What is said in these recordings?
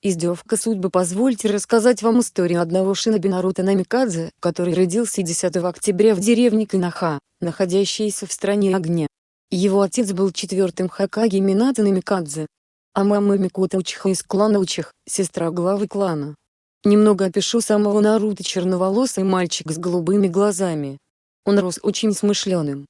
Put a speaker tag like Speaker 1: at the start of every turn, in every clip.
Speaker 1: Издевка судьбы Позвольте рассказать вам историю одного шиноби Наруто Намикадзе, который родился 10 октября в деревне Канаха, находящейся в стране огня. Его отец был четвертым Хакаги Минато Намикадзе, а мама Микота Учиха из клана Учих, сестра главы клана. Немного опишу самого Наруто черноволосый мальчик с голубыми глазами. Он рос очень смышленым,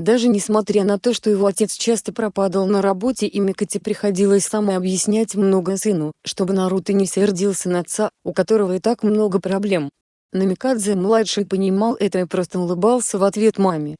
Speaker 1: даже несмотря на то, что его отец часто пропадал на работе и Микоте приходилось самой объяснять много сыну, чтобы Наруто не сердился на отца, у которого и так много проблем. Намикадзе-младший понимал это и просто улыбался в ответ маме.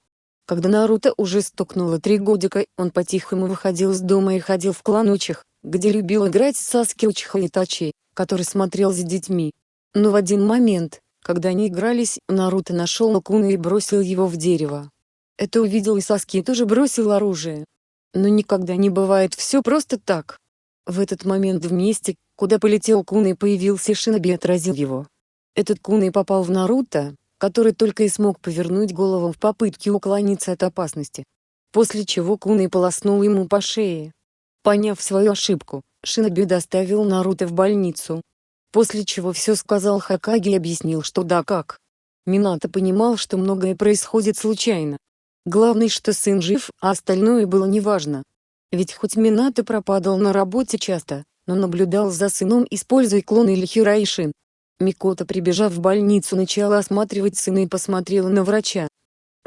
Speaker 1: Когда Наруто уже стукнуло три годика, он по-тихому выходил из дома и ходил в клан Учих, где любил играть Саски Учиха Итачи, который смотрел за детьми. Но в один момент, когда они игрались, Наруто нашел Лакуна и бросил его в дерево. Это увидел и Саски и тоже бросил оружие. Но никогда не бывает все просто так. В этот момент в месте, куда полетел Куна и появился Шиноби отразил его. Этот Куна попал в Наруто, который только и смог повернуть голову в попытке уклониться от опасности. После чего Куна полоснул ему по шее. Поняв свою ошибку, Шиноби доставил Наруто в больницу. После чего все сказал Хакаги и объяснил что да как. Минато понимал что многое происходит случайно. Главное, что сын жив, а остальное было неважно. Ведь хоть Минато пропадал на работе часто, но наблюдал за сыном используя клон или Хирайшин. Микота прибежав в больницу начала осматривать сына и посмотрела на врача.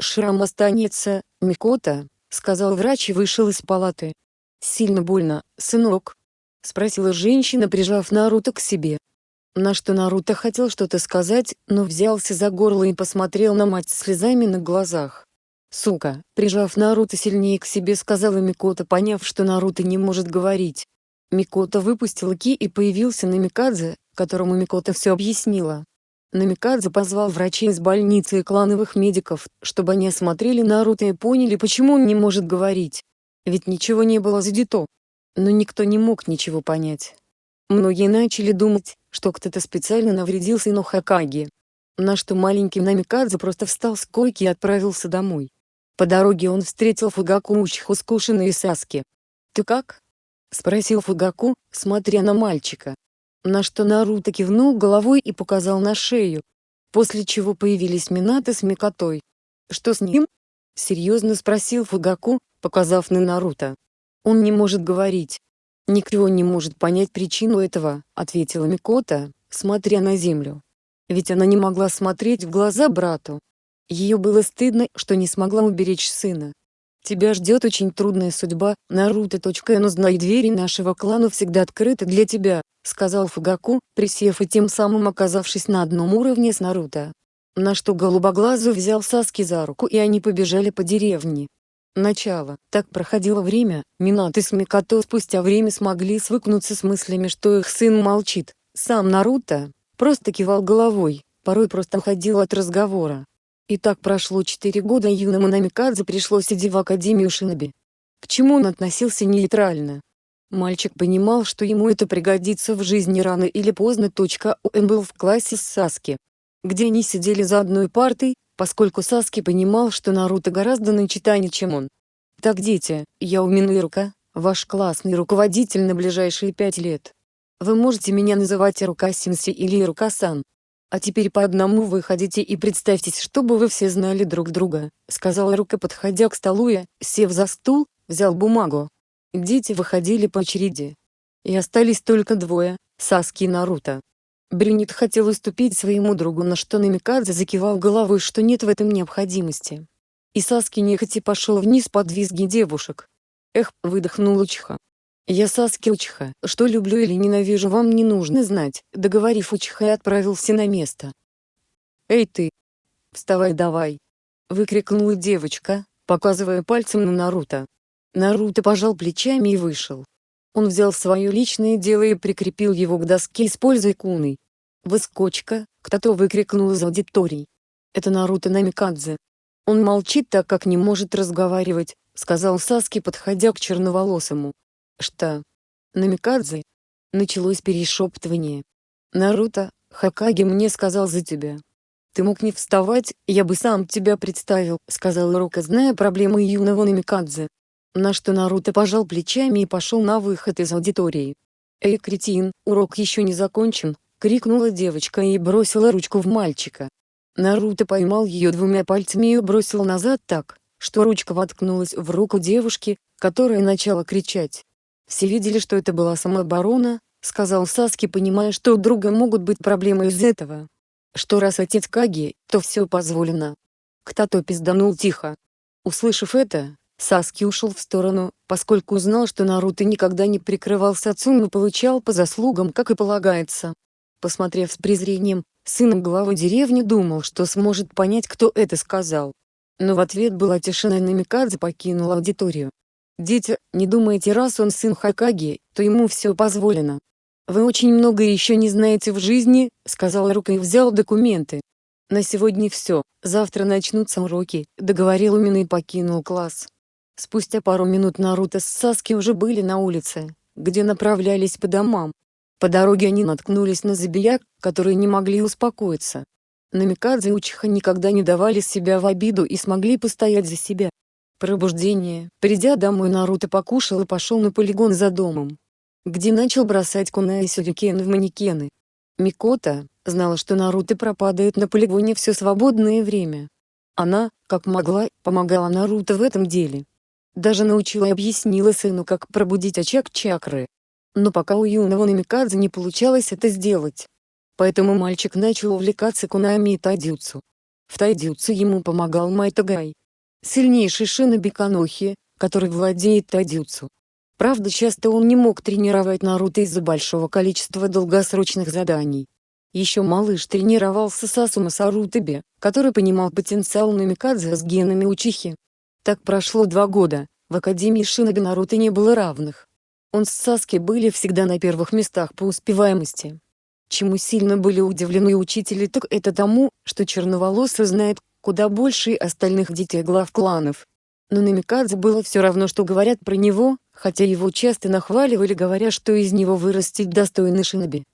Speaker 1: «Шрам останется, Микота», — сказал врач и вышел из палаты. «Сильно больно, сынок?» — спросила женщина прижав Наруто к себе. На что Наруто хотел что-то сказать, но взялся за горло и посмотрел на мать слезами на глазах. Сука, прижав Наруто сильнее к себе сказала Микота поняв что Наруто не может говорить. Микота выпустил Ки и появился Намикадзе, которому Микота все объяснила. Намикадзе позвал врачей из больницы и клановых медиков, чтобы они осмотрели Наруто и поняли почему он не может говорить. Ведь ничего не было задето. Но никто не мог ничего понять. Многие начали думать, что кто-то специально навредил сыну Хакаги. На что маленький Намикадзе просто встал с койки и отправился домой. По дороге он встретил Фугаку Учху скушенной и Саски. «Ты как?» — спросил Фугаку, смотря на мальчика. На что Наруто кивнул головой и показал на шею. После чего появились Минато с Микотой. «Что с ним?» — серьезно спросил Фугаку, показав на Наруто. «Он не может говорить. Никто не может понять причину этого», — ответила Микота, смотря на землю. Ведь она не могла смотреть в глаза брату. Ее было стыдно, что не смогла уберечь сына. Тебя ждет очень трудная судьба, Наруто. Но двери нашего клана всегда открыты для тебя, сказал Фугаку, присев и тем самым оказавшись на одном уровне с Наруто. На что голубоглазый взял Саски за руку и они побежали по деревне. Начало. Так проходило время, Минато с Микото спустя время смогли свыкнуться с мыслями что их сын молчит. Сам Наруто, просто кивал головой, порой просто уходил от разговора. И так прошло четыре года и юному Намикадзе пришлось идти в Академию Шиноби. К чему он относился нейтрально. Мальчик понимал, что ему это пригодится в жизни рано или поздно. Он был в классе с Саски, где они сидели за одной партой, поскольку Саски понимал, что Наруто гораздо начитаннее, чем он. Так дети, я Уминуирука, ваш классный руководитель на ближайшие пять лет. Вы можете меня называть Ирука Синси или Ирука-сан. «А теперь по одному выходите и представьтесь, чтобы вы все знали друг друга», — сказала Рука подходя к столу и, сев за стул, взял бумагу. Дети выходили по очереди. И остались только двое, Саски и Наруто. Брюнет хотел уступить своему другу на что Намикадзе закивал головой что нет в этом необходимости. И Саски нехотя пошел вниз под визги девушек. Эх, выдохнул Учиха. Я Саски Учиха, что люблю или ненавижу вам не нужно знать, договорив Учиха отправился на место. Эй ты! Вставай давай! Выкрикнула девочка, показывая пальцем на Наруто. Наруто пожал плечами и вышел. Он взял свое личное дело и прикрепил его к доске используя куной. Выскочка, кто-то выкрикнул из аудитории. Это Наруто Намикадзе. Он молчит так как не может разговаривать, сказал Саски подходя к черноволосому. Что? Намикадзе? Началось перешептывание. Наруто, Хакаги мне сказал за тебя. Ты мог не вставать, я бы сам тебя представил, сказал Рука зная проблемы юного Намикадзе. На что Наруто пожал плечами и пошел на выход из аудитории. «Эй, кретин, урок еще не закончен!» — крикнула девочка и бросила ручку в мальчика. Наруто поймал ее двумя пальцами и бросил назад так, что ручка воткнулась в руку девушки, которая начала кричать. Все видели, что это была самооборона, сказал Саски, понимая, что у друга могут быть проблемы из этого. Что раз отец Каги, то все позволено. Кто-то пизданул тихо. Услышав это, Саски ушел в сторону, поскольку узнал, что Наруто никогда не прикрывался отцом и получал по заслугам, как и полагается. Посмотрев с презрением, сын главы деревни думал, что сможет понять, кто это сказал. Но в ответ была тишина и Намикадзе покинул аудиторию. «Дети, не думайте, раз он сын Хакаги, то ему все позволено. Вы очень многое еще не знаете в жизни», — сказал Рука и взял документы. «На сегодня все, завтра начнутся уроки», — договорил Умин и покинул класс. Спустя пару минут Наруто с Саски уже были на улице, где направлялись по домам. По дороге они наткнулись на забияк, которые не могли успокоиться. Намикадзе и Учиха никогда не давали себя в обиду и смогли постоять за себя. Пробуждение. Придя домой Наруто покушал и пошел на полигон за домом, где начал бросать куна и сюрикены в манекены. Микота знала, что Наруто пропадает на полигоне все свободное время. Она, как могла, помогала Наруто в этом деле. Даже научила и объяснила сыну, как пробудить очаг чакры. Но пока у юного Намикадзе не получалось это сделать. Поэтому мальчик начал увлекаться кунами и тайдюцу. В тайдюцу ему помогал Майтагай. Сильнейший шиноби Канохи, который владеет тайдюцу. Правда часто он не мог тренировать Наруто из-за большого количества долгосрочных заданий. Еще малыш тренировался с Асума Сарутаби, который понимал потенциал Намикадзе с генами Учихи. Так прошло два года, в Академии Шиноби Наруто не было равных. Он с Саски были всегда на первых местах по успеваемости. Чему сильно были удивлены учители так это тому, что черноволосый знает куда больше остальных детей глав кланов. Но Намикадзе было все равно что говорят про него, хотя его часто нахваливали говоря что из него вырастет достойный шиноби.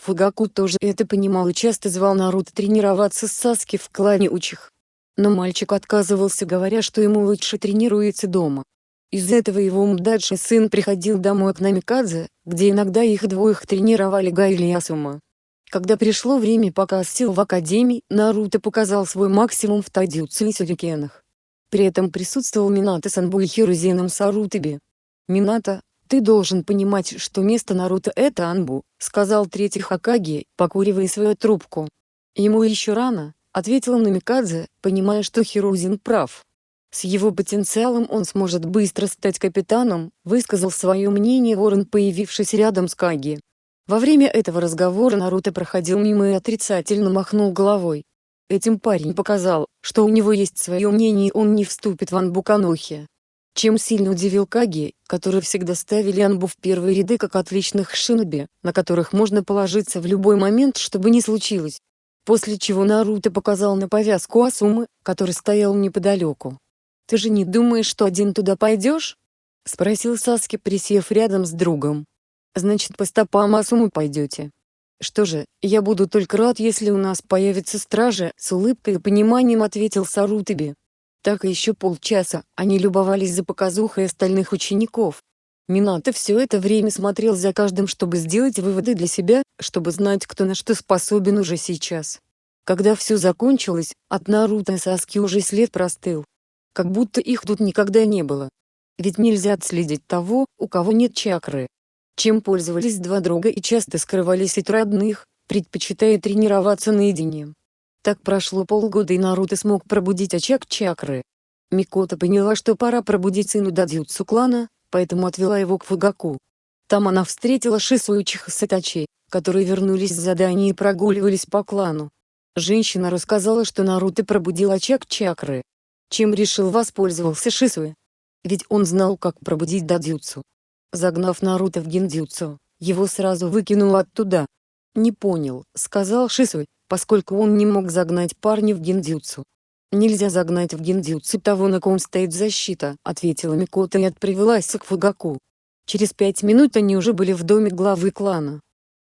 Speaker 1: Фугаку тоже это понимал и часто звал Наруто тренироваться с Саски в клане Учих. Но мальчик отказывался говоря, что ему лучше тренируется дома. Из этого его младший сын приходил домой к Намикадзе, где иногда их двоих тренировали Гайли и Асума. Когда пришло время показ сил в Академии, Наруто показал свой максимум в тайдзюцу и сюрикенах. При этом присутствовал Минато Санбу и Хирузином Сарутаби. «Минато, ты должен понимать, что место Наруто — это Анбу», — сказал третий Хакаги, покуривая свою трубку. Ему еще рано, — ответила Намикадзе, понимая что Хирузин прав. С его потенциалом он сможет быстро стать капитаном, высказал свое мнение Ворон появившись рядом с Каги. Во время этого разговора Наруто проходил мимо и отрицательно махнул головой. Этим парень показал, что у него есть свое мнение и он не вступит в Анбу Канохи. Чем сильно удивил Каги, который всегда ставили Анбу в первые ряды как отличных шиноби, на которых можно положиться в любой момент что бы ни случилось. После чего Наруто показал на повязку Асумы, который стоял неподалеку. «Ты же не думаешь, что один туда пойдешь?» — спросил Саски, присев рядом с другом. «Значит, по стопам Асумы пойдете?» «Что же, я буду только рад, если у нас появится стража», — с улыбкой и пониманием ответил Сарутаби. Так и еще полчаса они любовались за показухой остальных учеников. Минато все это время смотрел за каждым, чтобы сделать выводы для себя, чтобы знать, кто на что способен уже сейчас. Когда все закончилось, от Наруто и Саски уже след простыл. Как будто их тут никогда не было. Ведь нельзя отследить того, у кого нет чакры. Чем пользовались два друга и часто скрывались от родных, предпочитая тренироваться наедине. Так прошло полгода и Наруто смог пробудить очаг чакры. Микота поняла, что пора пробудить сыну Дадзюцу клана, поэтому отвела его к Фугаку. Там она встретила Шису и Чихасатачи, которые вернулись с задания и прогуливались по клану. Женщина рассказала, что Наруто пробудил очаг чакры. Чем решил воспользовался Шисуэ? Ведь он знал, как пробудить дадзюцу. Загнав Наруто в гиндзюцу, его сразу выкинул оттуда. «Не понял», — сказал Шисуэ, поскольку он не мог загнать парня в гиндзюцу. «Нельзя загнать в гиндзюцу того, на ком стоит защита», — ответила Микота и отправилась к Фугаку. Через пять минут они уже были в доме главы клана.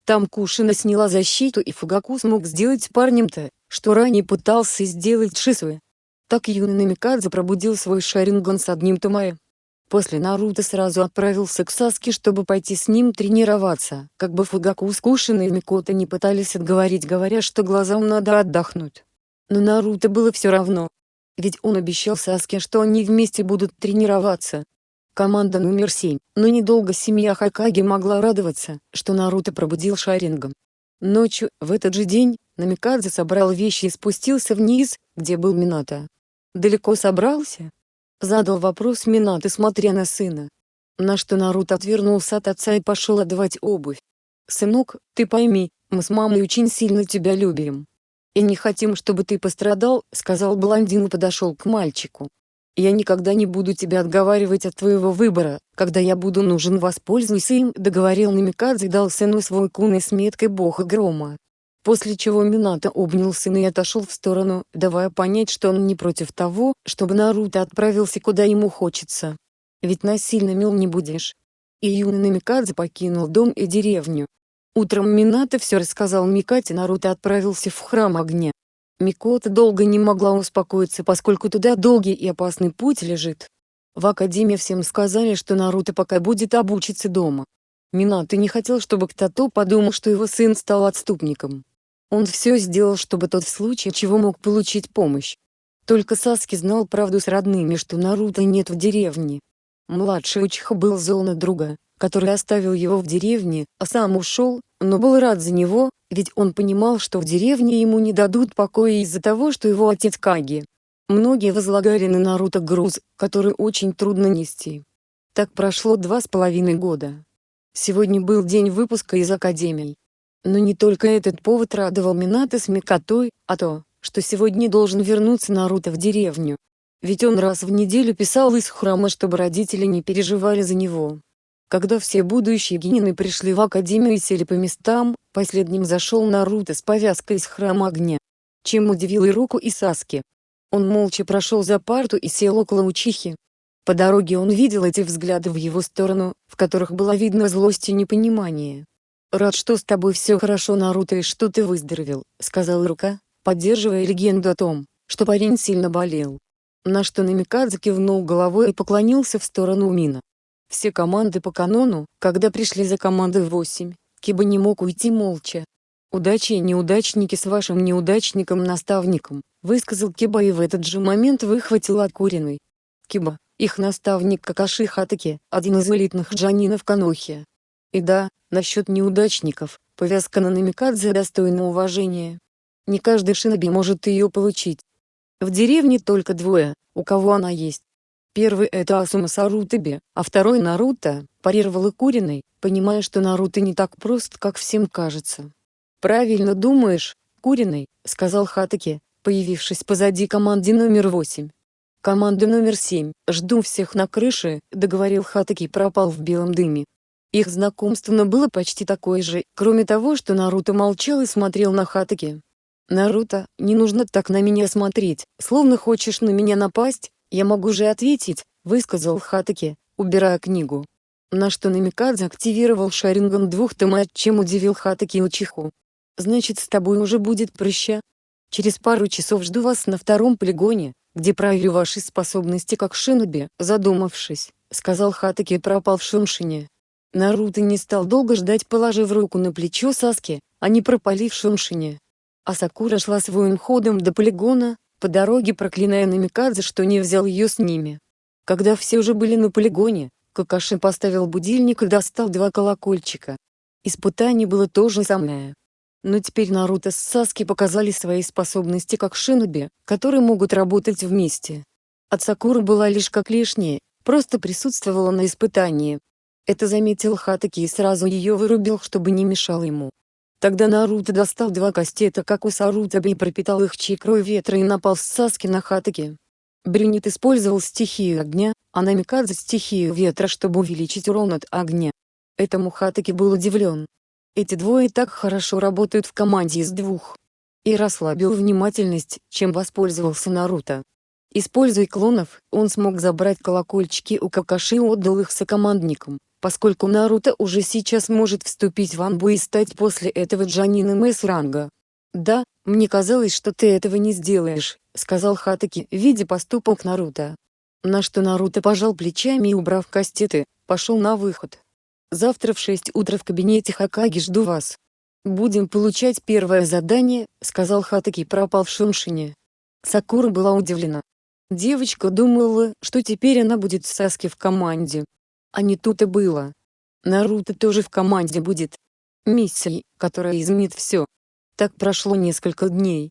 Speaker 1: Там Кушина сняла защиту и Фугаку смог сделать парнем то, что ранее пытался сделать Шисуэ. Так юный Намикадзе пробудил свой Шаринган с одним Томае. После Наруто сразу отправился к Саске, чтобы пойти с ним тренироваться, как бы Фугаку Скушин и Микото не пытались отговорить, говоря, что глазам надо отдохнуть. Но Наруто было все равно. Ведь он обещал Саске, что они вместе будут тренироваться. Команда номер 7, но недолго семья Хакаги могла радоваться, что Наруто пробудил Шарингом. Ночью, в этот же день, Намикадзе собрал вещи и спустился вниз, где был Минато. «Далеко собрался?» Задал вопрос Минато, смотря на сына. На что Наруто отвернулся от отца и пошел отдавать обувь. «Сынок, ты пойми, мы с мамой очень сильно тебя любим. И не хотим, чтобы ты пострадал», — сказал блондин и подошел к мальчику. «Я никогда не буду тебя отговаривать от твоего выбора, когда я буду нужен воспользуйся им», — договорил Намикадзе и дал сыну свой куны с меткой бога грома. После чего Минато обнял сына и отошел в сторону, давая понять, что он не против того, чтобы Наруто отправился куда ему хочется. Ведь насильно мил не будешь. И юный Намикадзе покинул дом и деревню. Утром Минато все рассказал Микате Наруто отправился в храм огня. Микота долго не могла успокоиться, поскольку туда долгий и опасный путь лежит. В академии всем сказали, что Наруто пока будет обучиться дома. Минато не хотел, чтобы кто-то подумал, что его сын стал отступником. Он все сделал, чтобы тот в случае чего мог получить помощь. Только Саски знал правду с родными, что Наруто нет в деревне. Младший Учиха был зол на друга, который оставил его в деревне, а сам ушел, но был рад за него, ведь он понимал, что в деревне ему не дадут покоя из-за того, что его отец Каги. Многие возлагали на Наруто груз, который очень трудно нести. Так прошло два с половиной года. Сегодня был день выпуска из Академии. Но не только этот повод радовал Минато с Микотой, а то, что сегодня должен вернуться Наруто в деревню. Ведь он раз в неделю писал из храма, чтобы родители не переживали за него. Когда все будущие генины пришли в академию и сели по местам, последним зашел Наруто с повязкой из храма огня. Чем удивил и руку и Саски. Он молча прошел за парту и сел около Учихи. По дороге он видел эти взгляды в его сторону, в которых было видно злость и непонимание. «Рад, что с тобой все хорошо, Наруто, и что ты выздоровел», — сказал Рука, поддерживая легенду о том, что парень сильно болел. На что Намикадзе кивнул головой и поклонился в сторону Мина. Все команды по канону, когда пришли за командой 8, Киба не мог уйти молча. «Удачи и неудачники с вашим неудачником-наставником», высказал Киба и в этот же момент выхватил откуренный. Киба, их наставник Какаши Хатаки, один из элитных джанинов Канохи. И да, Насчет неудачников, повязка на Намикадзе достойна уважения. Не каждый шиноби может ее получить. В деревне только двое, у кого она есть. Первый это Асума Сарутаби, а второй Наруто, парировал Икуриной, понимая, что Наруто не так прост, как всем кажется. «Правильно думаешь, Куриной», — сказал Хатаки, появившись позади команды номер восемь. «Команда номер семь, жду всех на крыше», — договорил Хатаки пропал в белом дыме. Их знакомство было почти такое же, кроме того, что Наруто молчал и смотрел на Хатаки. «Наруто, не нужно так на меня смотреть, словно хочешь на меня напасть, я могу же ответить», — высказал Хатаки, убирая книгу. На что Намикадзе активировал Шаринган двух томат, чем удивил Хатаки Учиху. «Значит с тобой уже будет прыща? Через пару часов жду вас на втором полигоне, где проверю ваши способности как шиноби», задумавшись, сказал Хатаки и пропал в Шуншине. Наруто не стал долго ждать положив руку на плечо Саски, а не пропали в Шуншине. А Сакура шла своим ходом до полигона, по дороге проклиная Намикадзе, что не взял ее с ними. Когда все уже были на полигоне, Какаши поставил будильник и достал два колокольчика. Испытание было то же самое. Но теперь Наруто с Саски показали свои способности как шиноби, которые могут работать вместе. От Сакуры была лишь как лишняя, просто присутствовала на испытании, это заметил Хатаки и сразу ее вырубил, чтобы не мешал ему. Тогда Наруто достал два кастета как у Сарутаби и пропитал их чикрой ветра и напал с Саски на Хатаки. Брюнет использовал стихию огня, а Намикадзе стихию ветра чтобы увеличить урон от огня. Этому Хатаки был удивлен. Эти двое так хорошо работают в команде из двух. И расслабил внимательность, чем воспользовался Наруто. Используя клонов, он смог забрать колокольчики у Какаши и отдал их сокомандникам поскольку Наруто уже сейчас может вступить в Анбу и стать после этого Джанином С-ранга. «Да, мне казалось, что ты этого не сделаешь», — сказал Хатаки, видя поступок Наруто. На что Наруто пожал плечами и убрав кастеты, пошел на выход. Завтра в 6 утра в кабинете Хакаги жду вас. Будем получать первое задание, сказал Хатаки пропавшим Шине. Сакура была удивлена. Девочка думала, что теперь она будет с Саски в команде. А не тут и было. Наруто тоже в команде будет. Миссией, которая изменит все. Так прошло несколько дней.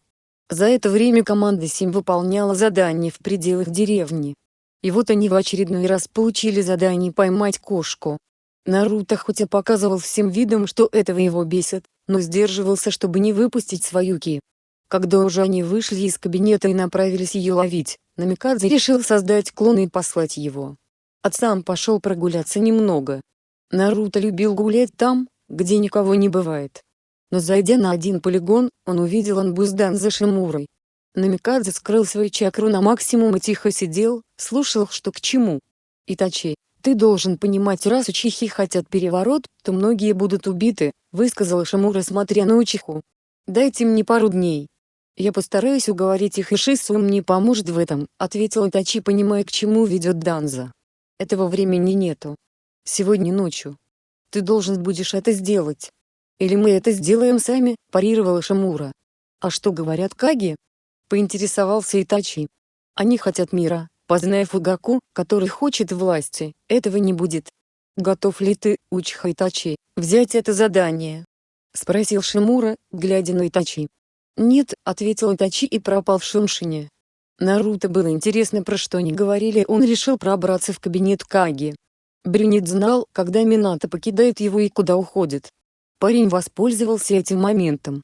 Speaker 1: За это время команда Сим выполняла задания в пределах деревни. И вот они в очередной раз получили задание поймать кошку. Наруто хоть и показывал всем видом, что этого его бесит, но сдерживался, чтобы не выпустить свою ки. Когда уже они вышли из кабинета и направились ее ловить, Намикадзе решил создать клона и послать его. Отцам пошел прогуляться немного. Наруто любил гулять там, где никого не бывает. Но зайдя на один полигон, он увидел Анбуздан за Шимурой. Намикадзе скрыл свою чакру на максимум и тихо сидел, слушал что к чему. Итачи, ты должен понимать раз учихи хотят переворот, то многие будут убиты, высказала Шимура смотря на учиху. Дайте мне пару дней. Я постараюсь уговорить их и Шису мне поможет в этом, ответил Итачи понимая к чему ведет Данза. Этого времени нету. Сегодня ночью. Ты должен будешь это сделать. Или мы это сделаем сами, парировала Шамура. А что говорят Каги? Поинтересовался Итачи. Они хотят мира, познай Фугаку, который хочет власти, этого не будет. Готов ли ты, Учха Итачи, взять это задание? Спросил Шимура, глядя на Итачи. Нет, ответил Итачи и пропал в Шуншине. Наруто было интересно про что они говорили он решил пробраться в кабинет Каги. Брюнет знал, когда Минато покидает его и куда уходит. Парень воспользовался этим моментом.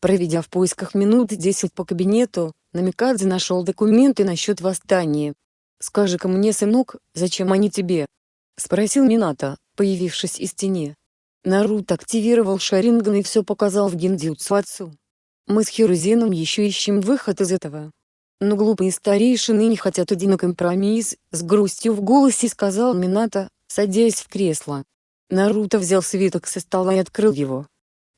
Speaker 1: Проведя в поисках минут 10 по кабинету, Намикадзе нашел документы насчет восстания. «Скажи-ка мне, сынок, зачем они тебе?» — спросил Минато, появившись из тени. Наруто активировал Шаринган и все показал в гиндзюцу отцу. Мы с Хирузеном еще ищем выход из этого. Но глупые старейшины не хотят идти компромисс, с грустью в голосе сказал Минато, садясь в кресло. Наруто взял свиток со стола и открыл его.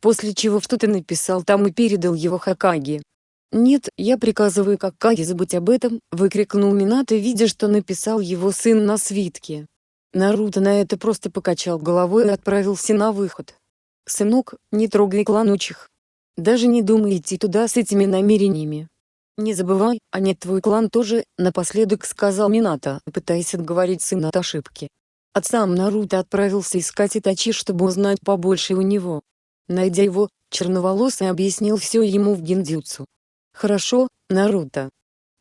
Speaker 1: После чего что-то написал там и передал его Хакаге. «Нет, я приказываю Хакаге забыть об этом», — выкрикнул Минато видя что написал его сын на свитке. Наруто на это просто покачал головой и отправился на выход. «Сынок, не трогай кланучих. Даже не думай идти туда с этими намерениями. Не забывай, а нет твой клан тоже», — напоследок сказал Минато, пытаясь отговорить сына от ошибки. Сам Наруто отправился искать Итачи чтобы узнать побольше у него. Найдя его, черноволосый объяснил все ему в гиндзюцу. «Хорошо, Наруто.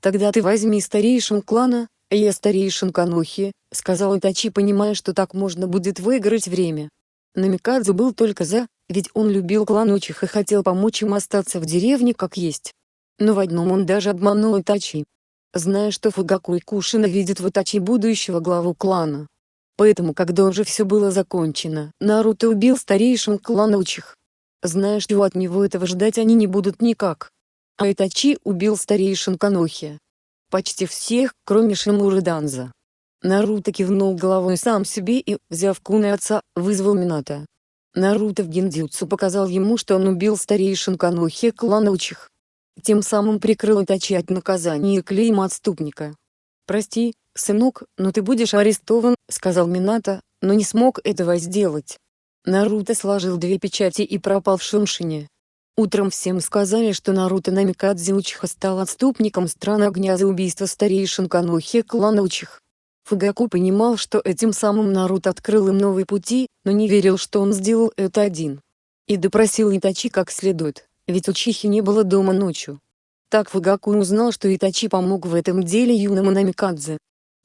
Speaker 1: Тогда ты возьми старейшин клана, я старейшин Канухи», — сказал Итачи понимая что так можно будет выиграть время. Намикадзе был только за, ведь он любил клан Учих и хотел помочь им остаться в деревне как есть. Но в одном он даже обманул Итачи. Зная что Фугаку и Кушина видят в Итачи будущего главу клана, Поэтому когда уже все было закончено, Наруто убил старейшин клана Учих. Зная что от него этого ждать они не будут никак. А Итачи убил старейшин Канохи. Почти всех, кроме Шимуры Данза. Наруто кивнул головой сам себе и, взяв куны отца, вызвал Минато. Наруто в гиндзюцу показал ему что он убил старейшин Канохи клана Учих. Тем самым прикрыл Итачи от наказания и клейма отступника. «Прости, сынок, но ты будешь арестован», — сказал Минато, но не смог этого сделать. Наруто сложил две печати и пропал в Шуншине. Утром всем сказали, что Наруто Намикадзе Учиха стал отступником страны огня за убийство старейшин Канохи клана Учих. Фугаку понимал, что этим самым Наруто открыл им новые пути, но не верил, что он сделал это один. И допросил Итачи как следует, ведь Учихи не было дома ночью. Так Фугаку узнал, что Итачи помог в этом деле юному Намикадзе.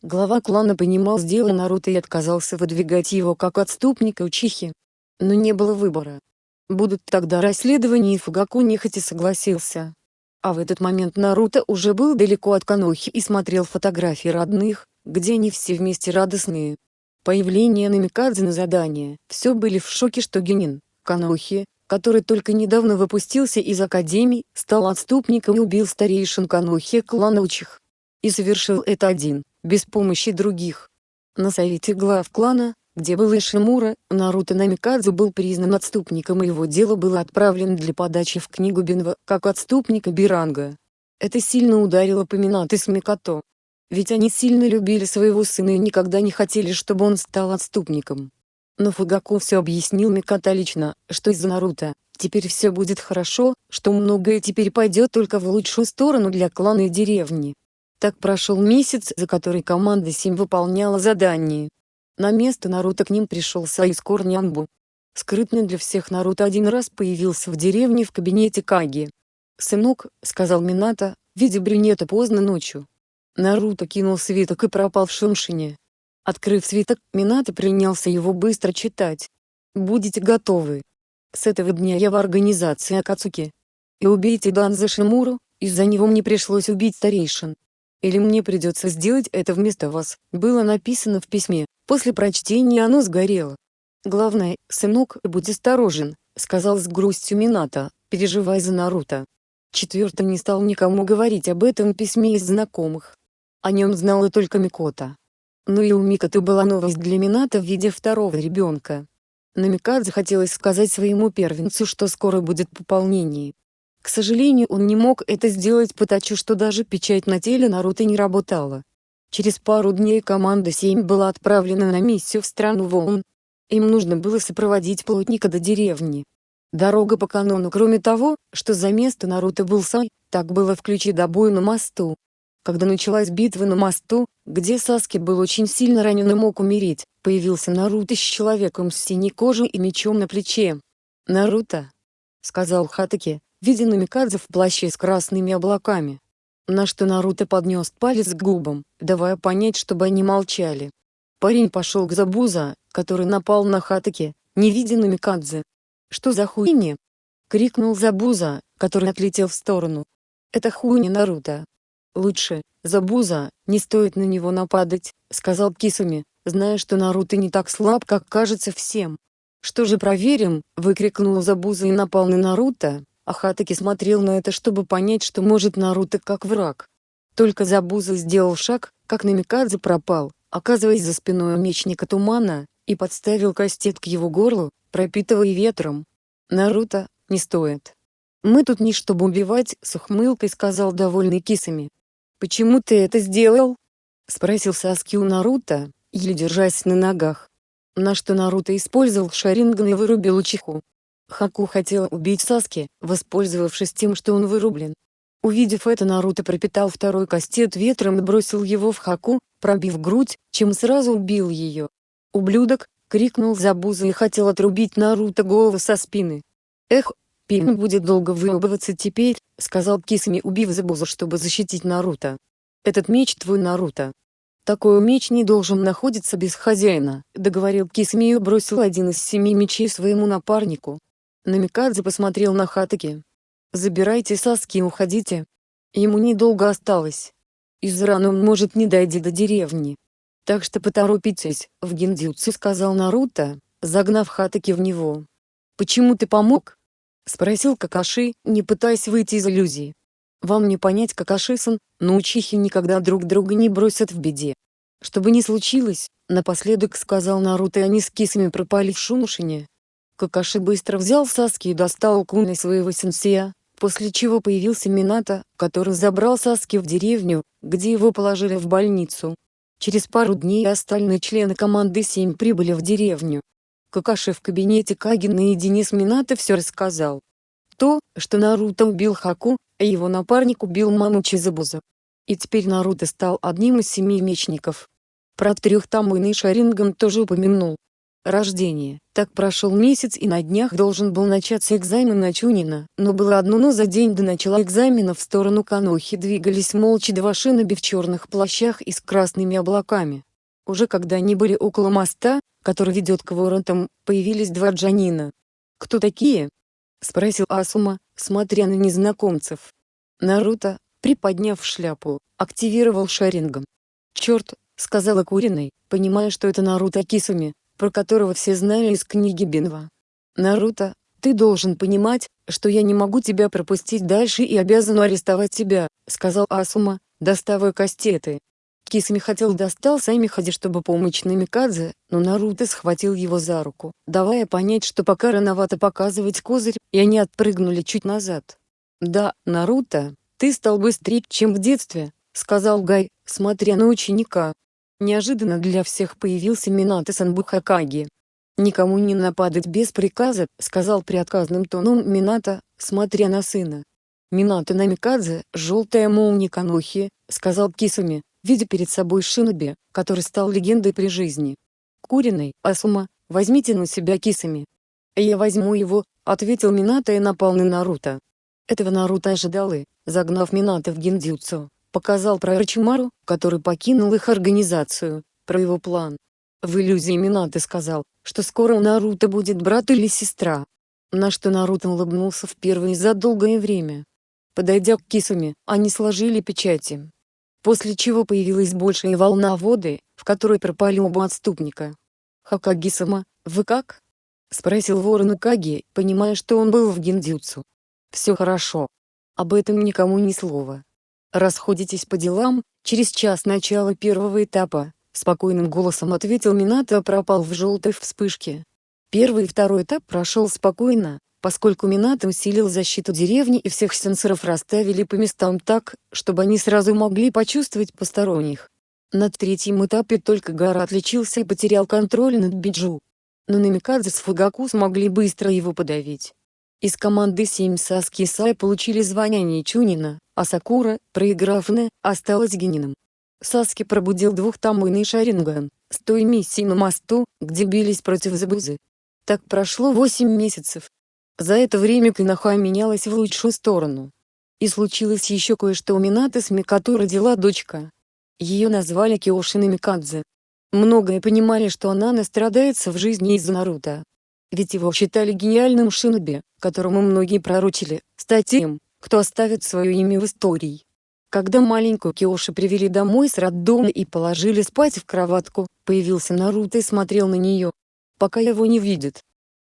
Speaker 1: Глава клана понимал сделал Наруто и отказался выдвигать его как отступника Учихи. Но не было выбора. Будут тогда расследования и Фугаку нехотя согласился. А в этот момент Наруто уже был далеко от Канохи и смотрел фотографии родных, где они все вместе радостные. Появление Намикадзе на задание, все были в шоке что Генин, Канохи, который только недавно выпустился из Академии, стал отступником и убил старейшин Канохи клана Учих. И совершил это один, без помощи других. На совете глав клана, где был Ишимура, Наруто Намикадзе был признан отступником и его дело было отправлено для подачи в книгу Бенва, как отступника Биранга. Это сильно ударило по Минато с Микото. Ведь они сильно любили своего сына и никогда не хотели чтобы он стал отступником. Но Фугаку все объяснил Миката лично, что из-за Наруто, теперь все будет хорошо, что многое теперь пойдет только в лучшую сторону для клана и деревни. Так прошел месяц, за который команда 7 выполняла задание. На место Наруто к ним пришел Саискор Нямбу. Скрытно для всех Наруто один раз появился в деревне в кабинете Каги. «Сынок», — сказал Минато, видя брюнета поздно ночью. Наруто кинул свиток и пропал в Шуншине. Открыв свиток, Минато принялся его быстро читать. «Будете готовы. С этого дня я в организации Акацуки. И убейте Данза Шимуру, из-за него мне пришлось убить старейшин. Или мне придется сделать это вместо вас», было написано в письме. После прочтения оно сгорело. «Главное, сынок, будь осторожен», — сказал с грустью Минато, переживая за Наруто. Четвертый не стал никому говорить об этом письме из знакомых. О нем знала только Микота. Но и у Микоты была новость для Минато в виде второго ребенка. Но Микадзе хотелось сказать своему первенцу, что скоро будет пополнение. К сожалению он не мог это сделать потому что даже печать на теле Наруто не работала. Через пару дней команда 7 была отправлена на миссию в страну волн. Им нужно было сопроводить плотника до деревни. Дорога по канону кроме того, что за место Наруто был Сай, так было в ключе до боя на мосту. Когда началась битва на мосту, где Саски был очень сильно ранен и мог умереть, появился Наруто с человеком с синей кожей и мечом на плече. «Наруто!» — сказал Хатаки, видя Намикадзе в плаще с красными облаками. На что Наруто поднес палец к губам, давая понять чтобы они молчали. Парень пошел к Забуза, который напал на Хатаки, не видя Намикадзе, «Что за хуйня?» — крикнул Забуза, который отлетел в сторону. «Это хуйня Наруто». «Лучше, Забуза, не стоит на него нападать», — сказал Кисуми, зная что Наруто не так слаб как кажется всем. «Что же проверим?» — выкрикнул Забуза и напал на Наруто, а Хатаки смотрел на это чтобы понять что может Наруто как враг. Только Забуза сделал шаг, как Намикадзе пропал, оказываясь за спиной у мечника Тумана, и подставил кастет к его горлу, пропитывая ветром. Наруто, не стоит. Мы тут не чтобы убивать, с ухмылкой сказал довольный кисами. Почему ты это сделал? Спросил Саски у Наруто, еле держась на ногах. На что Наруто использовал Шаринган и вырубил Учиху. Хаку хотел убить Саски, воспользовавшись тем что он вырублен. Увидев это Наруто пропитал второй кастет ветром и бросил его в Хаку, пробив грудь, чем сразу убил ее. «Ублюдок!» — крикнул Забуза и хотел отрубить Наруто голову со спины. «Эх, Пин будет долго выебываться теперь», — сказал Кисами убив Забуза чтобы защитить Наруто. «Этот меч твой Наруто. Такой меч не должен находиться без хозяина», — договорил Кисами и бросил один из семи мечей своему напарнику. Намикадзе посмотрел на Хатаки. «Забирайте Саски и уходите. Ему недолго осталось. Из раны он может не дойти до деревни. Так что поторопитесь, в гиндзюцу сказал Наруто, загнав Хатаки в него. «Почему ты помог?» — спросил Какаши, не пытаясь выйти из иллюзии. «Вам не понять Какаши-сан, но учихи никогда друг друга не бросят в беде. Что бы ни случилось, напоследок сказал Наруто и они с кисами пропали в Шунушине. Какаши быстро взял Саски и достал куны своего сенсея, после чего появился Минато, который забрал Саски в деревню, где его положили в больницу. Через пару дней остальные члены команды 7 прибыли в деревню. Какаши в кабинете Каги наедине с Минато все рассказал. То, что Наруто убил Хаку, а его напарник убил Мамучи Забуза. И теперь Наруто стал одним из семи мечников. Про трех Тамуин и Шаринган тоже упомянул. Рождение. Так прошел месяц и на днях должен был начаться экзамен на Чунина, но было одно но за день до начала экзамена в сторону Канохи двигались молча два шиноби в черных плащах и с красными облаками. Уже когда они были около моста, который ведет к воротам, появились два джанина. «Кто такие?» — спросил Асума, смотря на незнакомцев. Наруто, приподняв шляпу, активировал шарингом. «Черт!» — сказала Куриной, понимая что это Наруто Кисуми, про которого все знали из книги Бинва. «Наруто, ты должен понимать, что я не могу тебя пропустить дальше и обязан арестовать тебя», — сказал Асума, доставая кастеты. Кисами хотел достал Саймихади чтобы помочь Намикадзе, но Наруто схватил его за руку, давая понять что пока рановато показывать козырь, и они отпрыгнули чуть назад. «Да, Наруто, ты стал быстрее чем в детстве», — сказал Гай, смотря на ученика. Неожиданно для всех появился Минато Санбухакаги. «Никому не нападать без приказа», — сказал приотказным тоном Минато, смотря на сына. «Минато Намикадзе, желтая молния Канохи», — сказал Кисуми, видя перед собой Шиноби, который стал легендой при жизни. «Куриной, Асума, возьмите на себя Кисуми». «Я возьму его», — ответил Минато и напал на Наруто. Этого Наруто ожидал и, загнав Минато в гиндзюцу, показал про Рачимару, который покинул их организацию, про его план. В иллюзии Минато сказал, что скоро у Наруто будет брат или сестра. На что Наруто улыбнулся впервые за долгое время. Подойдя к Кисуме, они сложили печати. После чего появилась большая волна воды, в которой пропали оба отступника. «Хакаги-сама, вы как?» — спросил ворон Каги, понимая, что он был в гиндзюцу. «Все хорошо. Об этом никому ни слова. Расходитесь по делам, через час начала первого этапа, Спокойным голосом ответил Минато пропал в желтой вспышке. Первый и второй этап прошел спокойно, поскольку Минато усилил защиту деревни и всех сенсоров расставили по местам так, чтобы они сразу могли почувствовать посторонних. На третьем этапе только Гара отличился и потерял контроль над Биджу. Но Намикадзе с Фугаку смогли быстро его подавить. Из команды 7 Саски и Сай получили звание Ничунина, а Сакура, проиграв Не, осталась Гениным. Саски пробудил двухтамойный Шаринган, с той миссии на мосту, где бились против Забузы. Так прошло восемь месяцев. За это время Киноха менялась в лучшую сторону. И случилось еще кое-что у Минаты с Микато родила дочка. Ее назвали Киошина Микадзе. Многое понимали, что она настрадается в жизни из-за Наруто. Ведь его считали гениальным шиноби, которому многие пророчили, стать тем, кто оставит свое имя в истории. Когда маленькую Киоши привели домой с роддома и положили спать в кроватку, появился Наруто и смотрел на нее, пока его не видит.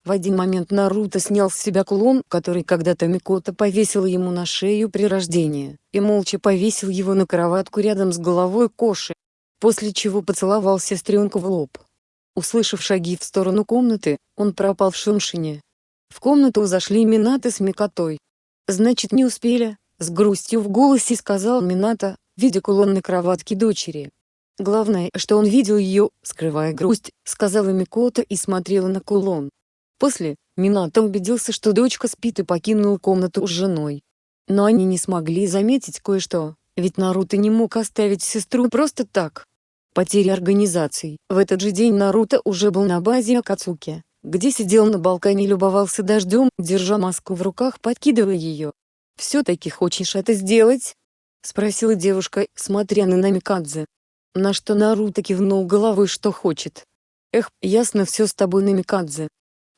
Speaker 1: В один момент Наруто снял с себя кулон, который когда-то Микото повесила ему на шею при рождении, и молча повесил его на кроватку рядом с головой Коши, после чего поцеловал сестренку в лоб. Услышав шаги в сторону комнаты, он пропал в шумшине. В комнату зашли Минато с Микотой. «Значит не успели», с грустью в голосе сказал Минато, видя кулон на кроватке дочери. Главное, что он видел ее, скрывая грусть, сказала Микото и смотрела на кулон. После, Минато убедился, что дочка спит и покинул комнату с женой. Но они не смогли заметить кое-что, ведь Наруто не мог оставить сестру просто так. Потеря организаций. В этот же день Наруто уже был на базе Акацуки, где сидел на балконе и любовался дождем, держа маску в руках подкидывая ее. «Все-таки хочешь это сделать?» — спросила девушка, смотря на Намикадзе. На что Наруто кивнул головой, что хочет. «Эх, ясно все с тобой, Намикадзе.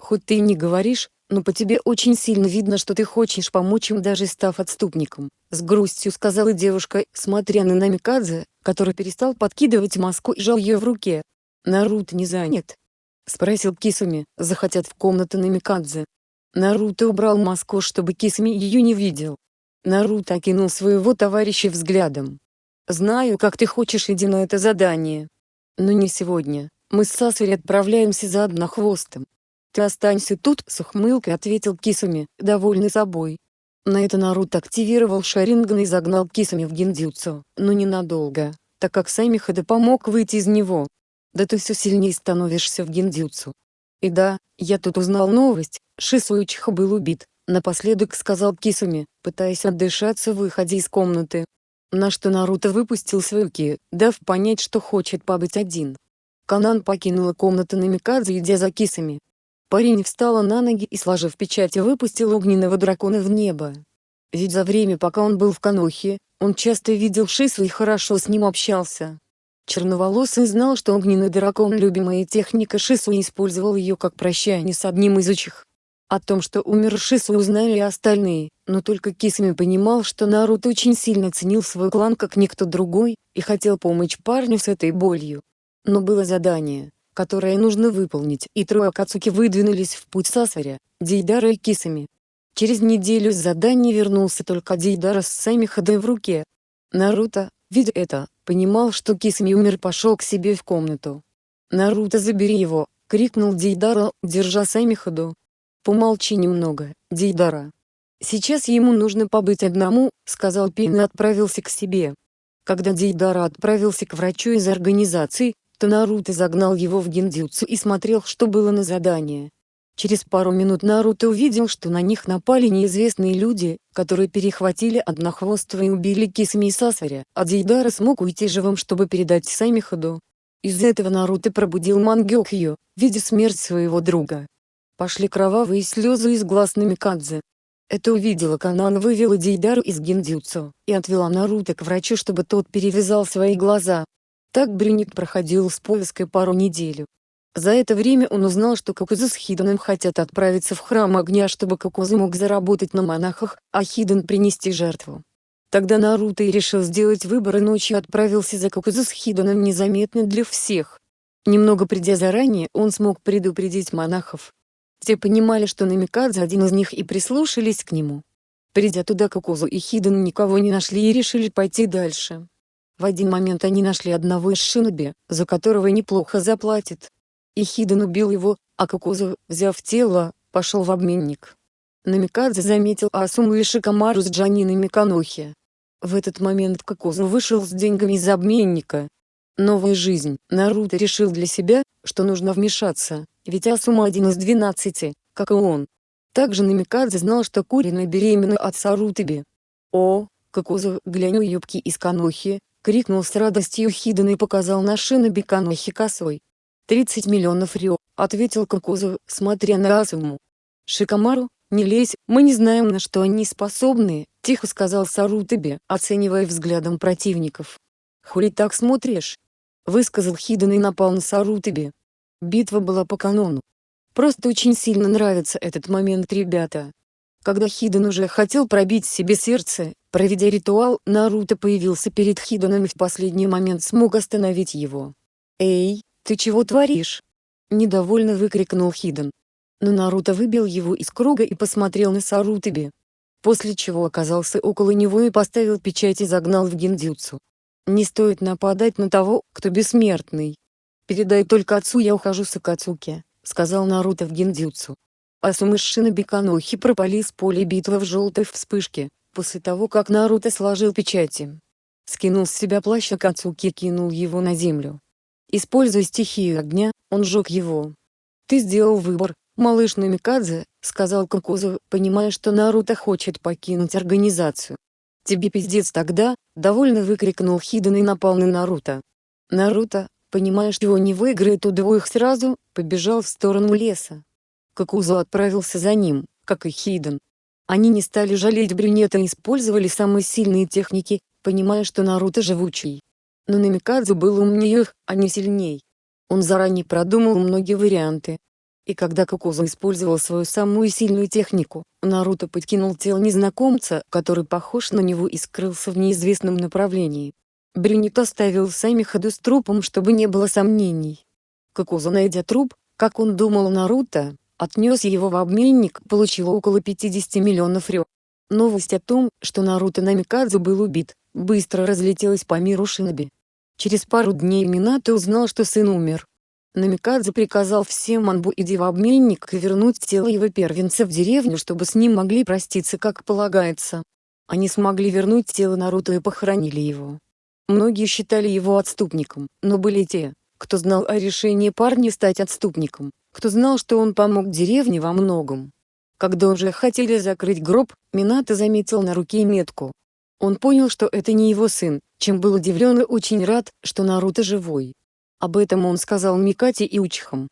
Speaker 1: Хоть ты и не говоришь, но по тебе очень сильно видно, что ты хочешь помочь им, даже став отступником», — с грустью сказала девушка, смотря на Намикадзе, который перестал подкидывать маску и жал ее в руке. «Наруто не занят?» — спросил Кисуми, захотят в комнату Намикадзе. Наруто убрал маску, чтобы Кисми ее не видел. Наруто окинул своего товарища взглядом. «Знаю, как ты хочешь иди на это задание. Но не сегодня. Мы с Сасури отправляемся за однохвостом. Ты останься тут», — с ухмылкой ответил Кисуми, довольный собой. На это Наруто активировал Шаринган и загнал Кисуми в гиндзюцу, но ненадолго, так как Самихада помог выйти из него. Да ты все сильнее становишься в гиндзюцу. И да, я тут узнал новость, Шисуичиха был убит, напоследок сказал Кисуми, пытаясь отдышаться в выходе из комнаты. На что Наруто выпустил свою ки, дав понять, что хочет побыть один. Канан покинула комнату Намикадзе, идя за Кисами. Парень встала на ноги и, сложив печать, выпустил огненного дракона в небо. Ведь за время, пока он был в Канохе, он часто видел Шису и хорошо с ним общался. Черноволосый знал, что огненный дракон – любимая техника Шису и использовал ее как прощание с одним из учих. О том, что умер Шису узнали и остальные, но только Кисами понимал, что Наруто очень сильно ценил свой клан как никто другой, и хотел помочь парню с этой болью. Но было задание, которое нужно выполнить, и трое Акацуки выдвинулись в путь Сасаря, Дейдара и Кисами. Через неделю с задания вернулся только Дейдара с Самихадой в руке. Наруто, видя это, понимал, что Кисами умер пошел к себе в комнату. «Наруто забери его!» — крикнул Дейдара, держа Самихаду. «Помолчи немного, Дейдара. Сейчас ему нужно побыть одному», — сказал Пин и отправился к себе. Когда Дейдара отправился к врачу из организации, то Наруто загнал его в гиндзюцу и смотрел что было на задание. Через пару минут Наруто увидел что на них напали неизвестные люди, которые перехватили Однохвостого и убили Кисами и Сасаря, а Дейдара смог уйти живым чтобы передать Самиходу. Из-за этого Наруто пробудил Мангёкью, видя смерть своего друга. Пошли кровавые слезы из глаз Намикадзе. Это увидела Канан вывела Дейдару из гиндзюцу и отвела Наруто к врачу чтобы тот перевязал свои глаза. Так Брюник проходил с повязкой пару неделю. За это время он узнал, что Кокузу с Хиданом хотят отправиться в храм огня, чтобы Кокузу мог заработать на монахах, а Хидан принести жертву. Тогда Наруто и решил сделать выбор и ночью отправился за Кокузу с Хиданом незаметно для всех. Немного придя заранее, он смог предупредить монахов. Те понимали, что Намикадзе один из них и прислушались к нему. Придя туда Кокузу и Хидан никого не нашли и решили пойти дальше. В один момент они нашли одного из шиноби, за которого неплохо заплатит. И Хиден убил его, а Кокузу, взяв тело, пошел в обменник. Намикадзе заметил Асуму и Шикамару с Джаниной Миканохи. В этот момент Кокузу вышел с деньгами из обменника. Новая жизнь. Наруто решил для себя, что нужно вмешаться, ведь Асума один из двенадцати, как и он. Также Намикадзе знал, что Курина беременна от Сарутаби. «О, Кокузу, глянь у юбки из Канохи!» — крикнул с радостью Хиден и показал на шиноби Канохи косой. «Тридцать миллионов рё», — ответил Кокузов, смотря на Асуму. «Шикамару, не лезь, мы не знаем на что они способны», — тихо сказал Сарутаби, оценивая взглядом противников. «Хули так смотришь?» — высказал Хиден и напал на Сарутаби. Битва была по канону. Просто очень сильно нравится этот момент ребята. Когда Хиден уже хотел пробить себе сердце, проведя ритуал, Наруто появился перед Хиденом и в последний момент смог остановить его. «Эй, «Ты чего творишь?» — недовольно выкрикнул Хиден. Но Наруто выбил его из круга и посмотрел на Сарутаби. После чего оказался около него и поставил печать и загнал в гиндзюцу. «Не стоит нападать на того, кто бессмертный. Передай только отцу я ухожу с Акацуки», — сказал Наруто в гиндзюцу. Асумы с Шиноби пропали с поля битвы в желтой вспышке, после того как Наруто сложил печати. Скинул с себя плащ Акацуки и кинул его на землю. Используя стихию огня, он сжег его. «Ты сделал выбор, малыш Намикадзе», — сказал Кокузу, понимая, что Наруто хочет покинуть организацию. «Тебе пиздец тогда», — довольно выкрикнул Хиден и напал на Наруто. Наруто, понимая, что его не выиграет у двоих сразу, побежал в сторону леса. Кокузу отправился за ним, как и Хиден. Они не стали жалеть брюнета и использовали самые сильные техники, понимая, что Наруто живучий. Но Намикадзе был умнее их, а не сильней. Он заранее продумал многие варианты. И когда Кокузу использовал свою самую сильную технику, Наруто подкинул тело незнакомца, который похож на него и скрылся в неизвестном направлении. Брюнет оставил сами ходу с трупом, чтобы не было сомнений. Кокузу, найдя труп, как он думал Наруто, отнес его в обменник, получил около 50 миллионов рё. Новость о том, что Наруто Намикадзе был убит, быстро разлетелась по миру Шиноби. Через пару дней Минато узнал, что сын умер. Намикадзе приказал всем Манбу иди в обменник и вернуть тело его первенца в деревню, чтобы с ним могли проститься как полагается. Они смогли вернуть тело Наруто и похоронили его. Многие считали его отступником, но были те, кто знал о решении парня стать отступником, кто знал, что он помог деревне во многом. Когда уже хотели закрыть гроб, Минато заметил на руке метку, он понял, что это не его сын, чем был удивлен и очень рад, что Наруто живой. Об этом он сказал Микате и Учихам.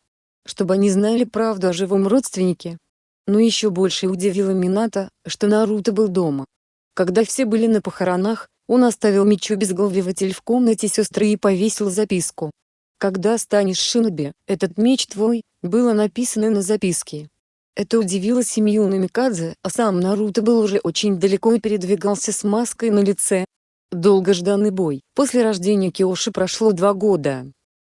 Speaker 1: Чтобы они знали правду о живом родственнике. Но еще больше удивило Минато, что Наруто был дома. Когда все были на похоронах, он оставил Мичу безголовитель в комнате сестры и повесил записку. «Когда станешь шиноби, этот меч твой», было написано на записке. Это удивило семью Намикадзе, а сам Наруто был уже очень далеко и передвигался с маской на лице. Долгожданный бой. После рождения Киоши прошло два года.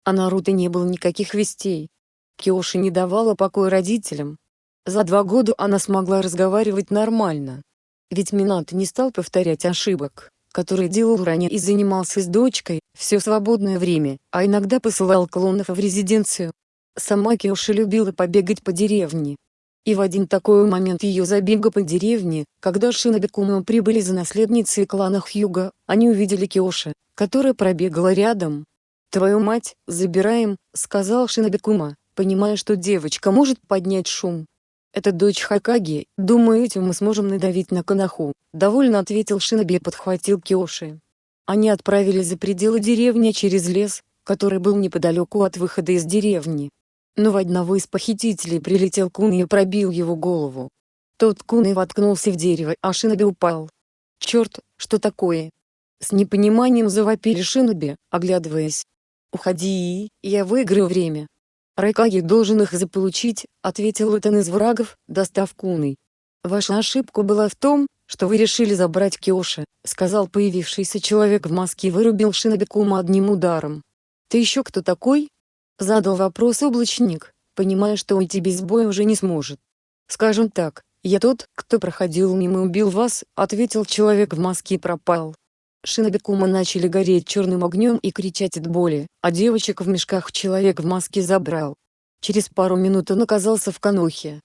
Speaker 1: А Наруто не было никаких вестей. Киоши не давала покоя родителям. За два года она смогла разговаривать нормально. Ведь Минато не стал повторять ошибок, которые делал ранее и занимался с дочкой, все свободное время, а иногда посылал клонов в резиденцию. Сама Киоши любила побегать по деревне, И в один такой момент ее забега по деревне, когда Шиноби прибыли за наследницей клана Хьюга, они увидели Киоши, которая пробегала рядом. «Твою мать, забираем», — сказал Шиноби Кума, понимая, что девочка может поднять шум. «Это дочь Хакаги, думаю этим мы сможем надавить на Канаху», — довольно ответил Шиноби и подхватил Киоши. Они отправились за пределы деревни через лес, который был неподалеку от выхода из деревни. Но в одного из похитителей прилетел кун и пробил его голову. Тот кун и воткнулся в дерево, а Шиноби упал. «Черт, что такое?» С непониманием завопили Шиноби, оглядываясь. «Уходи, я выиграю время». «Райкаги должен их заполучить», — ответил один из врагов, достав куны. «Ваша ошибка была в том, что вы решили забрать Киоши», — сказал появившийся человек в маске и вырубил Шиноби Кума одним ударом. «Ты еще кто такой?» — задал вопрос облачник, понимая, что уйти без боя уже не сможет. «Скажем так, я тот, кто проходил мимо и убил вас», — ответил человек в маске и пропал. Шиноби Кума начали гореть черным огнем и кричать от боли, а девочек в мешках человек в маске забрал. Через пару минут он оказался в Канохе.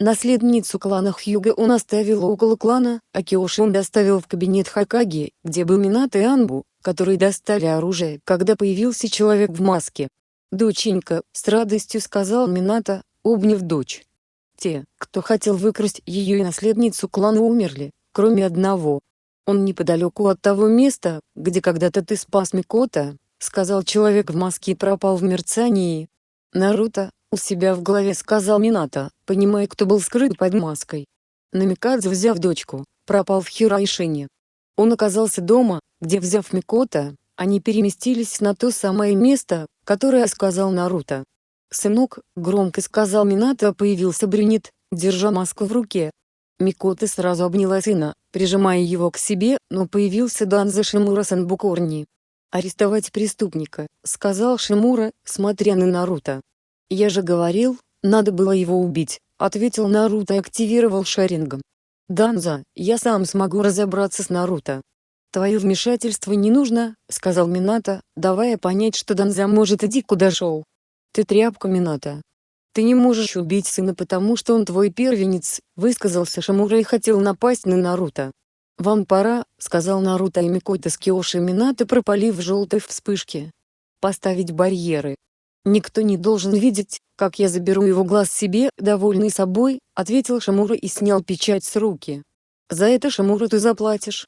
Speaker 1: Наследницу клана Хьюга он оставил около клана, а Киоши он доставил в кабинет Хакаги, где был Минато и Анбу, которые достали оружие, когда появился человек в маске. «Доченька», — с радостью сказал Минато, обняв дочь. Те, кто хотел выкрасть ее и наследницу клана умерли, кроме одного. Он неподалеку от того места, где когда-то ты спас Микота, сказал человек в маске и пропал в мерцании. Наруто, у себя в голове сказал Минато, понимая кто был скрыт под маской. Намикадзе взяв дочку, пропал в Хирайшине. Он оказался дома, где взяв Микота, они переместились на то самое место, которое сказал Наруто. «Сынок», — громко сказал Минато, появился брюнет, держа маску в руке. Микота сразу обняла сына, прижимая его к себе, но появился Данза Шимура Санбукорни. «Арестовать преступника», — сказал Шимура, смотря на Наруто. «Я же говорил, надо было его убить», — ответил Наруто и активировал Шарингом. «Данза, я сам смогу разобраться с Наруто». «Твое вмешательство не нужно», — сказал Минато, давая понять, что Данза может идти куда шел. «Ты тряпка Минато. Ты не можешь убить сына потому что он твой первенец», — высказался Шамура и хотел напасть на Наруто. «Вам пора», — сказал Наруто и Микото с Киоши Минато пропали в желтой вспышке. «Поставить барьеры. Никто не должен видеть, как я заберу его глаз себе», — довольный собой, ответил Шамура и снял печать с руки. «За это, Шамура, ты заплатишь.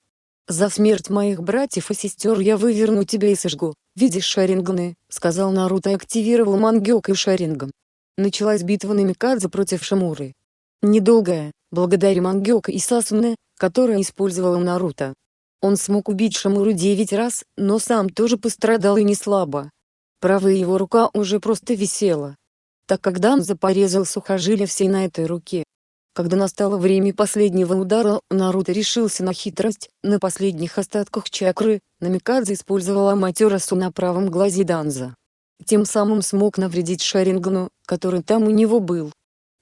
Speaker 1: За смерть моих братьев и сестер я выверну тебя и сожгу. Видишь Шаринганы, сказал Наруто и активировал Мангёк Шарингом. Началась битва Намикадзе против Шамуры. Недолгая, благодаря Мангёка и Сасуне, которая использовала Наруто. Он смог убить Шамуру девять раз, но сам тоже пострадал и не слабо. Правая его рука уже просто висела. Так как Данза порезал сухожилия всей на этой руке, когда настало время последнего удара, Наруто решился на хитрость, на последних остатках чакры, Намикадзе использовал Аматерасу на правом глазе Данза. Тем самым смог навредить Шарингну, который там у него был.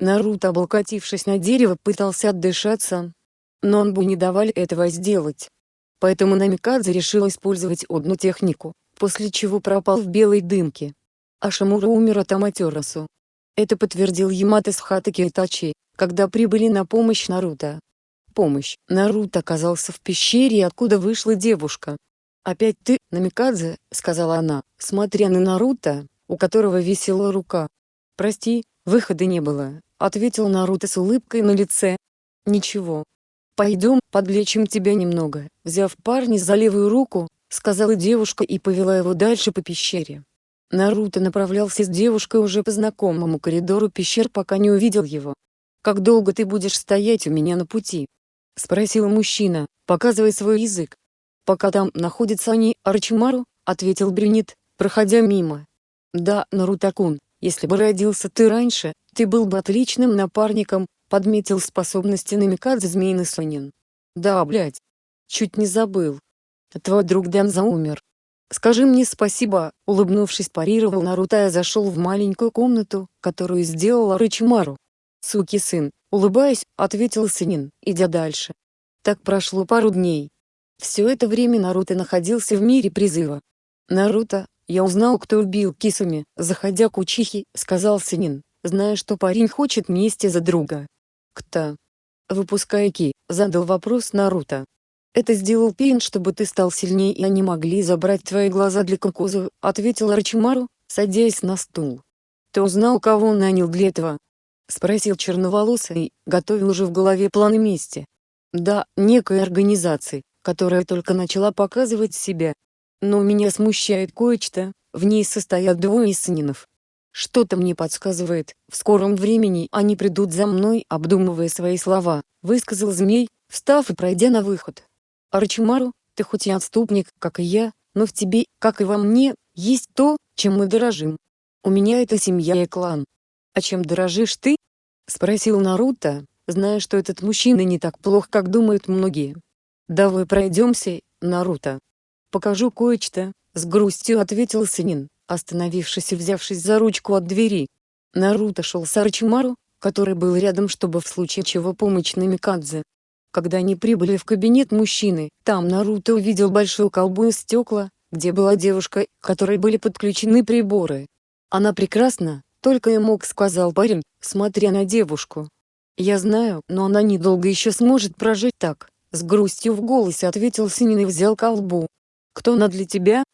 Speaker 1: Наруто, облокотившись на дерево, пытался отдышаться. Но он бы не давали этого сделать. Поэтому Намикадзе решил использовать одну технику, после чего пропал в белой дымке. А Шамура умер от Аматерасу. Это подтвердил Ямато с Хатаки Итачи, когда прибыли на помощь Наруто. Помощь. Наруто оказался в пещере откуда вышла девушка. «Опять ты, Намикадзе», — сказала она, смотря на Наруто, у которого висела рука. «Прости, выхода не было», — ответил Наруто с улыбкой на лице. «Ничего. Пойдем, подлечим тебя немного», — взяв парня за левую руку, сказала девушка и повела его дальше по пещере. Наруто направлялся с девушкой уже по знакомому коридору пещер пока не увидел его. «Как долго ты будешь стоять у меня на пути?» — спросил мужчина, показывая свой язык. «Пока там находятся они, Арчимару», — ответил брюнет, проходя мимо. «Да, Нарутакун, если бы родился ты раньше, ты был бы отличным напарником», — подметил способности намекать Змеиный Сонин. «Да, блядь. Чуть не забыл. Твой друг Данза умер. «Скажи мне спасибо», — улыбнувшись парировал Наруто и зашел в маленькую комнату, которую сделала Рычимару. «Суки сын», — улыбаясь, ответил Синин, идя дальше. Так прошло пару дней. Все это время Наруто находился в мире призыва. «Наруто, я узнал, кто убил Кисуми», — заходя к Учихи, сказал Синин, зная, что парень хочет мести за друга. «Кто?» «Выпускай Ки», — задал вопрос Наруто. «Это сделал Пейн, чтобы ты стал сильнее и они могли забрать твои глаза для Кокузу», — ответил Рачимару, садясь на стул. «Ты узнал, кого он нанял для этого?» — спросил черноволосый, готовил уже в голове планы мести. «Да, некой организации, которая только начала показывать себя. Но меня смущает кое-что, в ней состоят двое исанинов. Что-то мне подсказывает, в скором времени они придут за мной, обдумывая свои слова, высказал змей, встав и пройдя на выход. Арчимару, ты хоть и отступник, как и я, но в тебе, как и во мне, есть то, чем мы дорожим. У меня это семья и клан. А чем дорожишь ты? Спросил Наруто, зная, что этот мужчина не так плох, как думают многие. Давай пройдемся, Наруто. Покажу кое-что, с грустью ответил Синин остановившись и взявшись за ручку от двери. Наруто шел с Арчимару, который был рядом чтобы в случае чего помочь Намикадзе. Когда они прибыли в кабинет мужчины, там Наруто увидел большую колбу из стекла, где была девушка, к которой были подключены приборы. «Она прекрасна», — только и мог сказал парень, смотря на девушку. «Я знаю, но она недолго еще сможет прожить так», — с грустью в голосе ответил Синин и взял колбу. «Кто она для тебя?»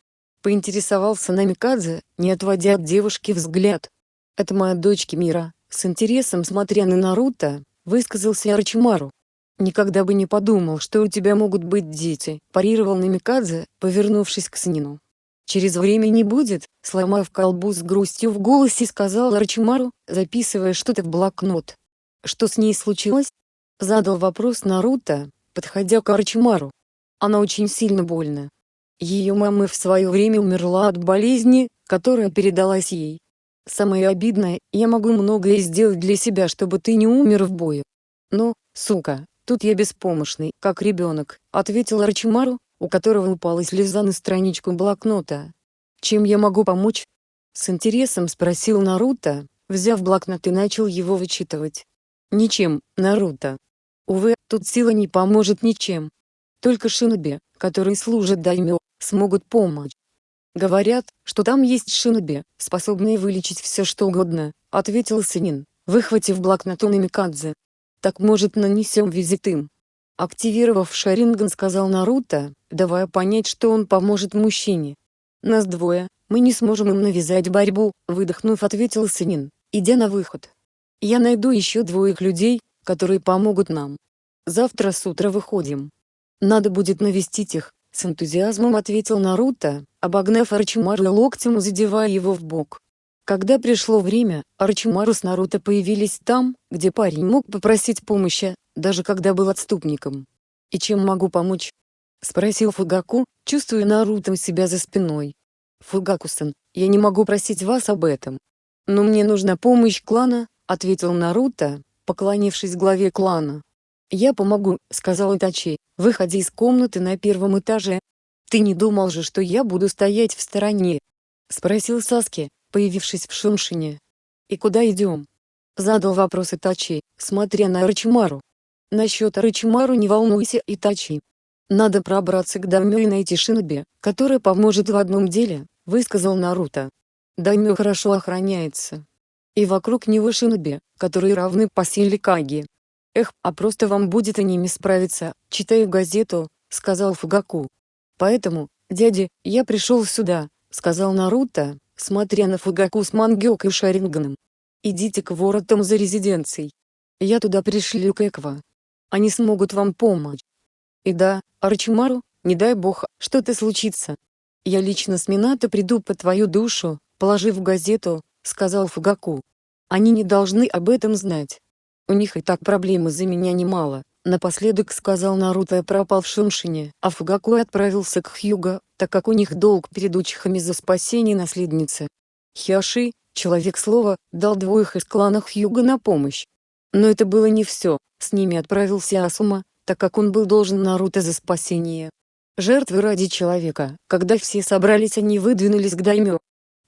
Speaker 1: Поинтересовался Намикадзе, не отводя от девушки взгляд. «Это моя дочь Мира», с интересом смотря на Наруто, высказался Арчимару. «Никогда бы не подумал, что у тебя могут быть дети», парировал Намикадзе, повернувшись к Снину. «Через время не будет», сломав колбу с грустью в голосе сказал Арчимару, записывая что-то в блокнот. «Что с ней случилось?» Задал вопрос Наруто, подходя к Арчимару. «Она очень сильно больна. Ее мама в свое время умерла от болезни, которая передалась ей. Самое обидное, я могу многое сделать для себя, чтобы ты не умер в бою. Но, сука, тут я беспомощный, как ребенок, ответил Арчимару, у которого упала слеза на страничку блокнота. Чем я могу помочь? С интересом спросил Наруто, взяв блокнот и начал его вычитывать. Ничем, Наруто. Увы, тут сила не поможет ничем. Только шиноби, которые служат даймё, смогут помочь. Говорят, что там есть шиноби, способные вылечить все что угодно, ответил Синин, выхватив блокнот у Намикадзе. Так может нанесем визит им. Активировав Шаринган сказал Наруто, давая понять что он поможет мужчине. Нас двое, мы не сможем им навязать борьбу, выдохнув ответил Синин, идя на выход. Я найду еще двоих людей, которые помогут нам. Завтра с утра выходим. Надо будет навестить их, с энтузиазмом ответил Наруто, обогнав Арчимару и локтем задевая его в бок. Когда пришло время, Арчимару с Наруто появились там, где парень мог попросить помощи, даже когда был отступником. «И чем могу помочь?» — спросил Фугаку, чувствуя Наруто у себя за спиной. «Фугаку-сан, я не могу просить вас об этом. Но мне нужна помощь клана», — ответил Наруто, поклонившись главе клана. «Я помогу», — сказал Итачи, выходя из комнаты на первом этаже. «Ты не думал же, что я буду стоять в стороне?» — спросил Саски, появившись в Шуншине. «И куда идем?» — задал вопрос Итачи, смотря на Рычимару. «Насчет Рычимару не волнуйся, Итачи. Надо пробраться к Даймё и найти Шиноби, который поможет в одном деле», — высказал Наруто. Даймё хорошо охраняется. И вокруг него Шиноби, которые равны по силе Каги. «Эх, а просто вам будет и ними справиться, читаю газету», — сказал Фугаку. «Поэтому, дядя, я пришел сюда», — сказал Наруто, смотря на Фугаку с Мангёкой и Шаринганом. «Идите к воротам за резиденцией. Я туда пришлю Кэква. Они смогут вам помочь. И да, Арчимару, не дай бог, что-то случится. Я лично с Минато приду по твою душу, положив газету», — сказал Фугаку. «Они не должны об этом знать. У них и так проблем из-за меня немало. Напоследок сказал Наруто пропал в Шуншине, а Фугаку отправился к Хьюго, так как у них долг перед учхами за спасение наследницы. Хиаши, человек слова, дал двоих из клана Хьюго на помощь. Но это было не все, с ними отправился Асума, так как он был должен Наруто за спасение. Жертвы ради человека, когда все собрались они выдвинулись к Даймё,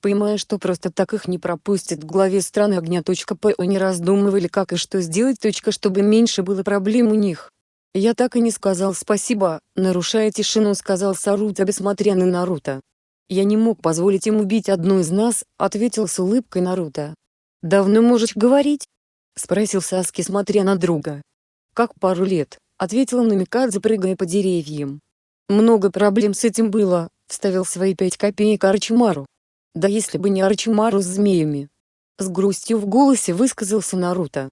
Speaker 1: Понимая, что просто так их не пропустят в главе страны огня. По не раздумывали как и что сделать. Чтобы меньше было проблем у них. Я так и не сказал спасибо, нарушая тишину сказал Саруто смотря на Наруто. Я не мог позволить им убить одну из нас, ответил с улыбкой Наруто. «Давно можешь говорить?» — спросил Саски, смотря на друга. «Как пару лет», — ответила Намикадзе, прыгая по деревьям. «Много проблем с этим было», — вставил свои пять копеек Арчимару. «Да если бы не Арчимару с змеями». С грустью в голосе высказался Наруто.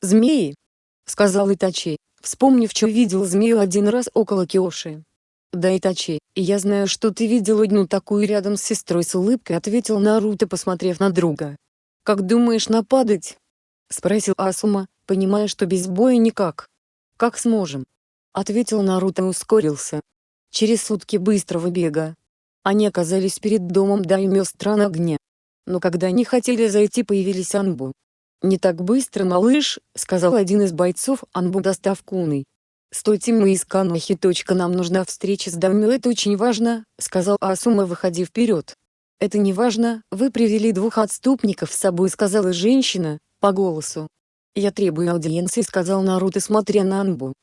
Speaker 1: «Змеи?» — сказал Итачи, вспомнив, что видел змею один раз около Киоши. «Да, Итачи, я знаю, что ты видел одну такую рядом с сестрой с улыбкой», — ответил Наруто, посмотрев на друга. «Как думаешь нападать?» — спросил Асума, понимая, что без боя никак. «Как сможем?» — ответил Наруто и ускорился. Через сутки быстрого бега. Они оказались перед домом Даймё стран огня. Но когда они хотели зайти появились Анбу. «Не так быстро, малыш», — сказал один из бойцов Анбу достав куной. «Стойте мы из Канохи. Нам нужна встреча с Даймё. Это очень важно», — сказал Асума выходи вперед. «Это не важно, вы привели двух отступников с собой», — сказала женщина, по голосу. «Я требую аудиенции», — сказал Наруто, смотря на Анбу.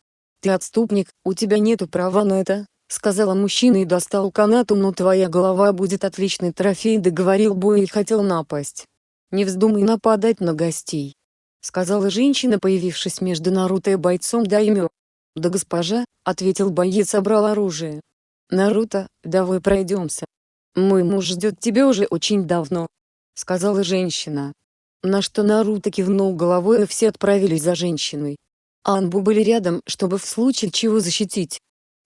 Speaker 1: «Ты отступник, у тебя нету права на это», — сказала мужчина и достал канату, «но твоя голова будет отличный трофей», — договорил бой и хотел напасть. «Не вздумай нападать на гостей», — сказала женщина, появившись между Наруто и бойцом Даймё. «Да госпожа», — ответил боец, собрал оружие. «Наруто, давай пройдемся. Мой муж ждет тебя уже очень давно», — сказала женщина. На что Наруто кивнул головой и все отправились за женщиной. Анбу были рядом, чтобы в случае чего защитить.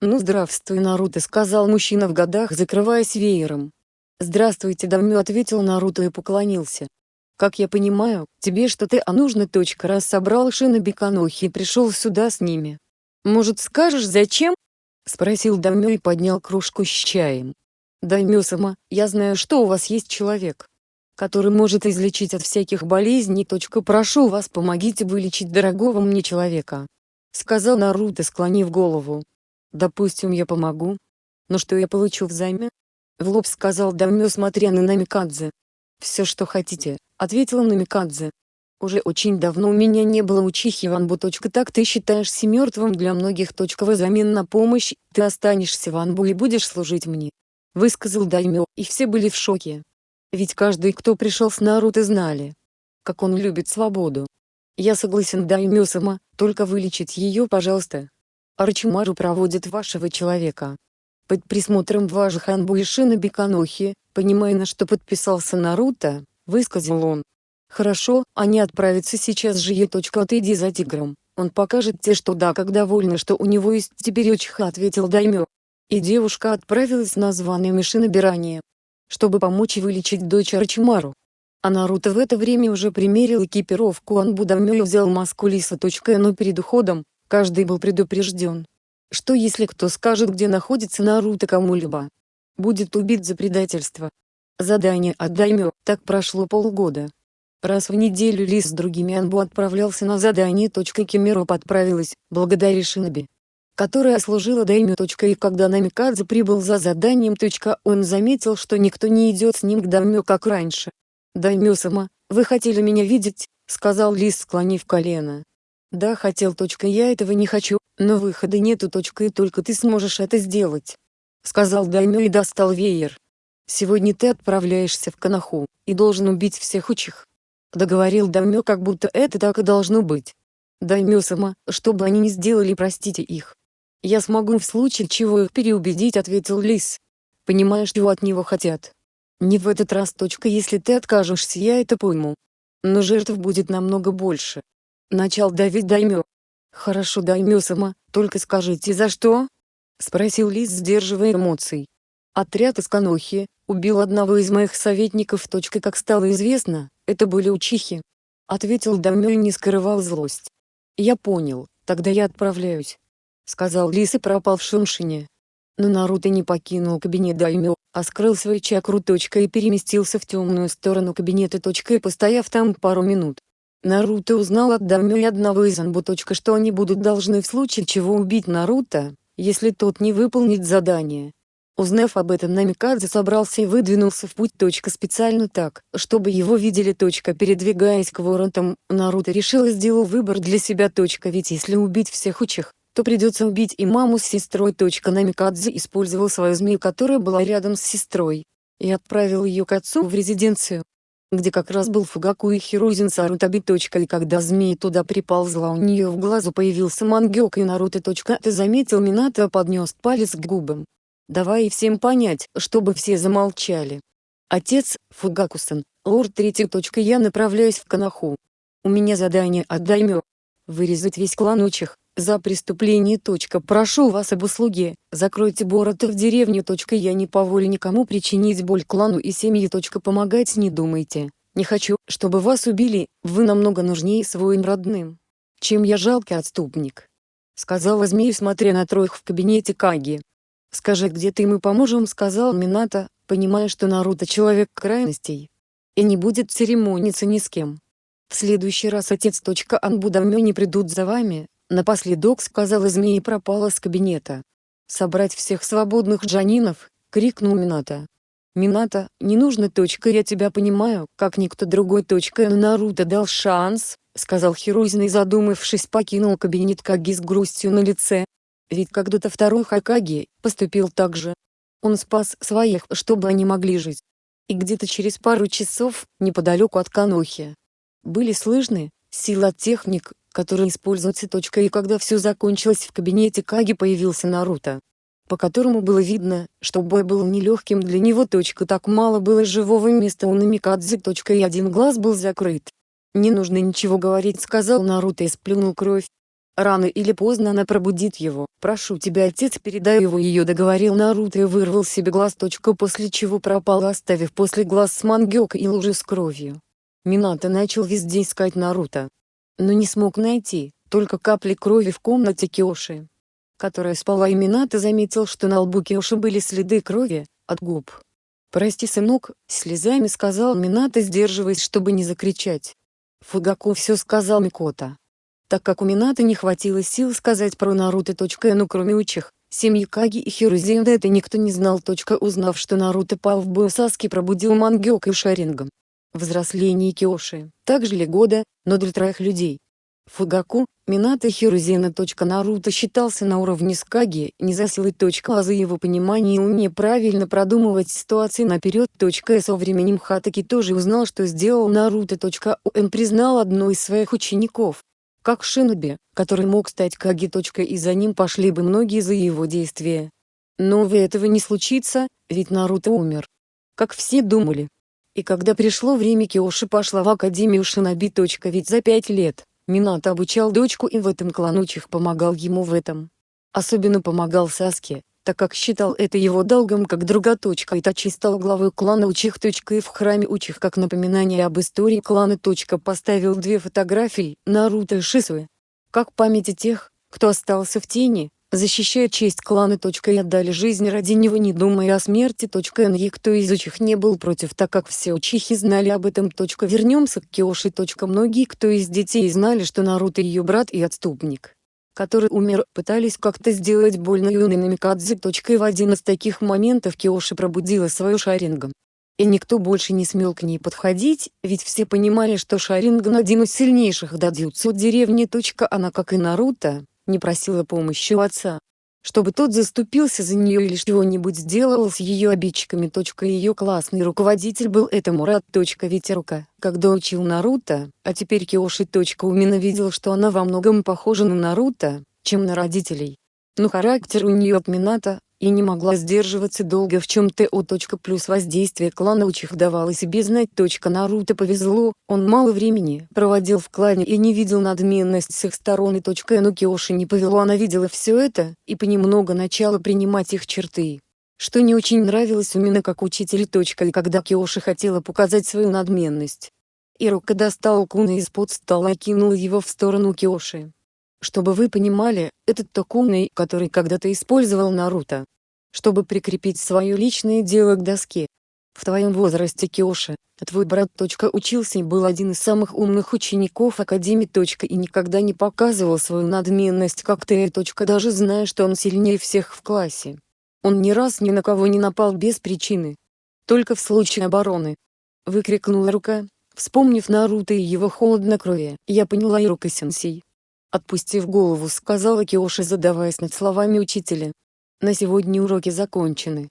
Speaker 1: «Ну здравствуй, Наруто», — сказал мужчина в годах, закрываясь веером. «Здравствуйте, Дамю», — ответил Наруто и поклонился. «Как я понимаю, тебе что-то а нужно. Точка раз собрал Шиноби Канохи и пришел сюда с ними. Может скажешь зачем?» — спросил Дамю и поднял кружку с чаем. «Даймё-сама, я знаю, что у вас есть человек, который может излечить от всяких болезней. Прошу вас помогите вылечить дорогого мне человека», — сказал Наруто, склонив голову. «Допустим, я помогу. Но что я получу взаймы?» В лоб сказал Дамё, смотря на Намикадзе. «Все, что хотите», — ответила Намикадзе. «Уже очень давно у меня не было учихи Ванбу. Так ты считаешься мертвым для многих. В замен на помощь, ты останешься в Анбу и будешь служить мне», — высказал Даймё, и все были в шоке. Ведь каждый, кто пришел с Наруто знали, как он любит свободу. Я согласен Даймё-сама, только вылечить ее пожалуйста. Арчимару проводит вашего человека. Под присмотром ваших Анбу и Канохи, понимая на что подписался Наруто, высказал он. Хорошо, они отправятся сейчас же е. Отойди за тигром, он покажет тебе что да как довольна что у него есть теперь очиха ответил Даймё. И девушка отправилась на званое Мишинобирание чтобы помочь вылечить дочь Арчимару. А Наруто в это время уже примерил экипировку Анбудамё и взял маску Лиса. Но перед уходом, каждый был предупрежден. Что если кто скажет где находится Наруто кому-либо? Будет убит за предательство. Задание от Даймё. Так прошло полгода. Раз в неделю Лис с другими Анбу отправлялся на задание. Кимироп отправилась, благодаря Шиноби которая служила даймё. И когда Намикадзе прибыл за заданием. Он заметил, что никто не идет с ним к даймё как раньше. «Даймё-сама, вы хотели меня видеть?» — сказал Лис, склонив колено. «Да, хотел. Я этого не хочу, но выхода нету. И только ты сможешь это сделать», — сказал Даймё и достал веер. «Сегодня ты отправляешься в Канаху, и должен убить всех учих». Договорил Даймё, как будто это так и должно быть. Даймё-сама, что бы они ни сделали простите их. «Я смогу в случае чего их переубедить», — ответил Лис. «Понимаешь, чего от него хотят?» «Не в этот раз. Точка. Если ты откажешься, я это пойму. Но жертв будет намного больше». Начал давить Даймё. «Хорошо, Даймё сама, только скажите, за что?» — спросил Лис, сдерживая эмоций. «Отряд из Канохи убил одного из моих советников. Точка. Как стало известно, это были учихи». Ответил Даймё и не скрывал злость. «Я понял, тогда я отправляюсь сказал Лис и пропал в Шуншине. Но Наруто не покинул кабинет Даймё, а скрыл свою чакру. И переместился в темную сторону кабинета. И постояв там пару минут. Наруто узнал от Даймё и одного из Анбу. Что они будут должны в случае чего убить Наруто, если тот не выполнит задание. Узнав об этом Намикадзе собрался и выдвинулся в путь. Специально так, чтобы его видели. Передвигаясь к воротам, Наруто решил и сделал выбор для себя. Ведь если убить всех учих, то придется убить и маму с сестрой. Намикадзе использовал свою змею, которая была рядом с сестрой, и отправил ее к отцу в резиденцию. Где как раз был Фугаку и Хирузин Сарутаби. И когда змея туда приползла у нее в глазу появился Мангёк и Наруто. Ты заметил Минато поднес палец к губам. Давай всем понять, чтобы все замолчали. Отец, Фугакусан, лорд третий. Я направляюсь в Канаху. У меня задание от Даймё. Вырезать весь клан учих, за преступление. Прошу вас об услуге, закройте Борота в деревню. Я не позволю никому причинить боль клану и семье. Помогать не думайте. Не хочу, чтобы вас убили, вы намного нужнее своим родным. Чем я жалкий отступник. Сказала змея смотря на троих в кабинете Каги. «Скажи где ты мы поможем» сказал Минато, понимая что Наруто человек крайностей. И не будет церемониться ни с кем. В следующий раз отец. Анбудамё не придут за вами, напоследок сказала змея и пропала с кабинета. «Собрать всех свободных джанинов!» — крикнул Минато. «Минато, не нужно. Точка, я тебя понимаю, как никто другой. Точка, но Наруто дал шанс», — сказал Хирузин и задумавшись покинул кабинет Каги с грустью на лице. Ведь когда-то второй Хакаги поступил так же. Он спас своих, чтобы они могли жить. И где-то через пару часов, неподалеку от Канохи, были слышны, сила техник, которые используются. И когда все закончилось в кабинете Каги появился Наруто, по которому было видно, что бой был нелегким для него. Так мало было живого места у Намикадзе. И один глаз был закрыт. «Не нужно ничего говорить», — сказал Наруто и сплюнул кровь. Рано или поздно она пробудит его. «Прошу тебя, отец, передай его ее», — договорил Наруто и вырвал себе глаз. После чего пропал, оставив после глаз с Мангёка и лужи с кровью. Минато начал везде искать Наруто. Но не смог найти, только капли крови в комнате Киоши. Которая спала и Минато заметил, что на лбу Киоши были следы крови, от губ. «Прости, сынок», — слезами сказал Минато, сдерживаясь, чтобы не закричать. Фугаку все сказал Микота. Так как у Минато не хватило сил сказать про Наруто. Ну кроме учих, семьи Каги и Хирузенда это никто не знал. Узнав, что Наруто пал в бою Саски пробудил Мангёка и Шарингом взросление Киоши, также ли года, но для троих людей. Фугаку, Минато Хирузена. Наруто считался на уровне Скаги, не за силой. А за его понимание и уме правильно продумывать ситуации наперед. И со временем Хатаки тоже узнал, что сделал Наруто. Он признал одну из своих учеников, как Шиноби, который мог стать Каги. И за ним пошли бы многие за его действия. Но вы этого не случится, ведь Наруто умер. Как все думали, и когда пришло время Киоши пошла в Академию Шиноби. Ведь за пять лет, Минато обучал дочку и в этом клан Учих помогал ему в этом. Особенно помогал Саске, так как считал это его долгом как друга. Итачи стал главой клана Учих. И в храме Учих как напоминание об истории клана. Поставил две фотографии, Наруто и Шисуэ. Как памяти тех, кто остался в тени, защищая честь клана. И отдали жизнь ради него не думая о смерти. Никто из учих не был против так как все учихи знали об этом. Вернемся к Киоши. Многие кто из детей знали что Наруто ее брат и отступник который умер, пытались как-то сделать больно юной Намикадзе. В один из таких моментов Киоши пробудила свою Шарингом. И никто больше не смел к ней подходить, ведь все понимали, что Шаринган один из сильнейших дадзюцу деревни. Она, как и Наруто, не просила помощи у отца, чтобы тот заступился за нее или что-нибудь сделал с ее обидчиками. Ее классный руководитель был этому рад. Ветерука, когда учил Наруто, а теперь Киоши. Умина видел, что она во многом похожа на Наруто, чем на родителей. Но характер у нее от Минато, и не могла сдерживаться долго в чем-то. Плюс воздействие клана Учих давало себе знать. Наруто повезло, он мало времени проводил в клане и не видел надменность с их сторон. И но Киоши не повело, она видела все это, и понемногу начала принимать их черты. Что не очень нравилось именно как учитель. И когда Киоши хотела показать свою надменность. Ирука достал куна из-под стола и кинул его в сторону Киоши. Чтобы вы понимали, этот Токуной, который когда-то использовал Наруто, чтобы прикрепить свое личное дело к доске. В твоем возрасте Киоши, твой брат. Учился и был один из самых умных учеников Академии. И никогда не показывал свою надменность как ты. Даже зная, что он сильнее всех в классе. Он ни раз ни на кого не напал без причины. Только в случае обороны. Выкрикнула рука, вспомнив Наруто и его холоднокровие. Я поняла Ирука-сенсей. Отпустив голову сказала Киоши задаваясь над словами учителя. На сегодня уроки закончены.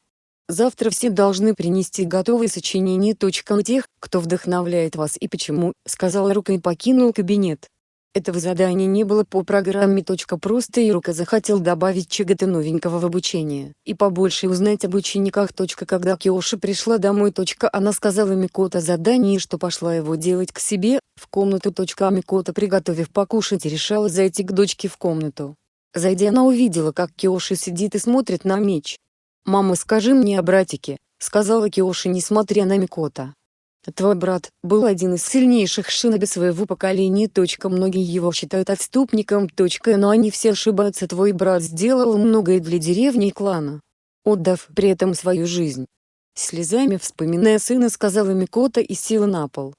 Speaker 1: Завтра все должны принести готовые сочинения. У тех, кто вдохновляет вас и почему, сказал Рука и покинул кабинет. Этого задания не было по программе. Просто Ирука захотел добавить чего-то новенького в обучение и побольше узнать об учениках. Когда Киоши пришла домой. Она сказала Микото задание, что пошла его делать к себе, в комнату. А Микото приготовив покушать решала зайти к дочке в комнату. Зайдя она увидела как Киоши сидит и смотрит на меч. «Мама скажи мне о братике», — сказала Киоши несмотря на Микото. Твой брат был один из сильнейших шиноби своего поколения. Многие его считают отступником. Но они все ошибаются. Твой брат сделал многое для деревни и клана, отдав при этом свою жизнь. Слезами вспоминая сына сказала Микота и села на пол.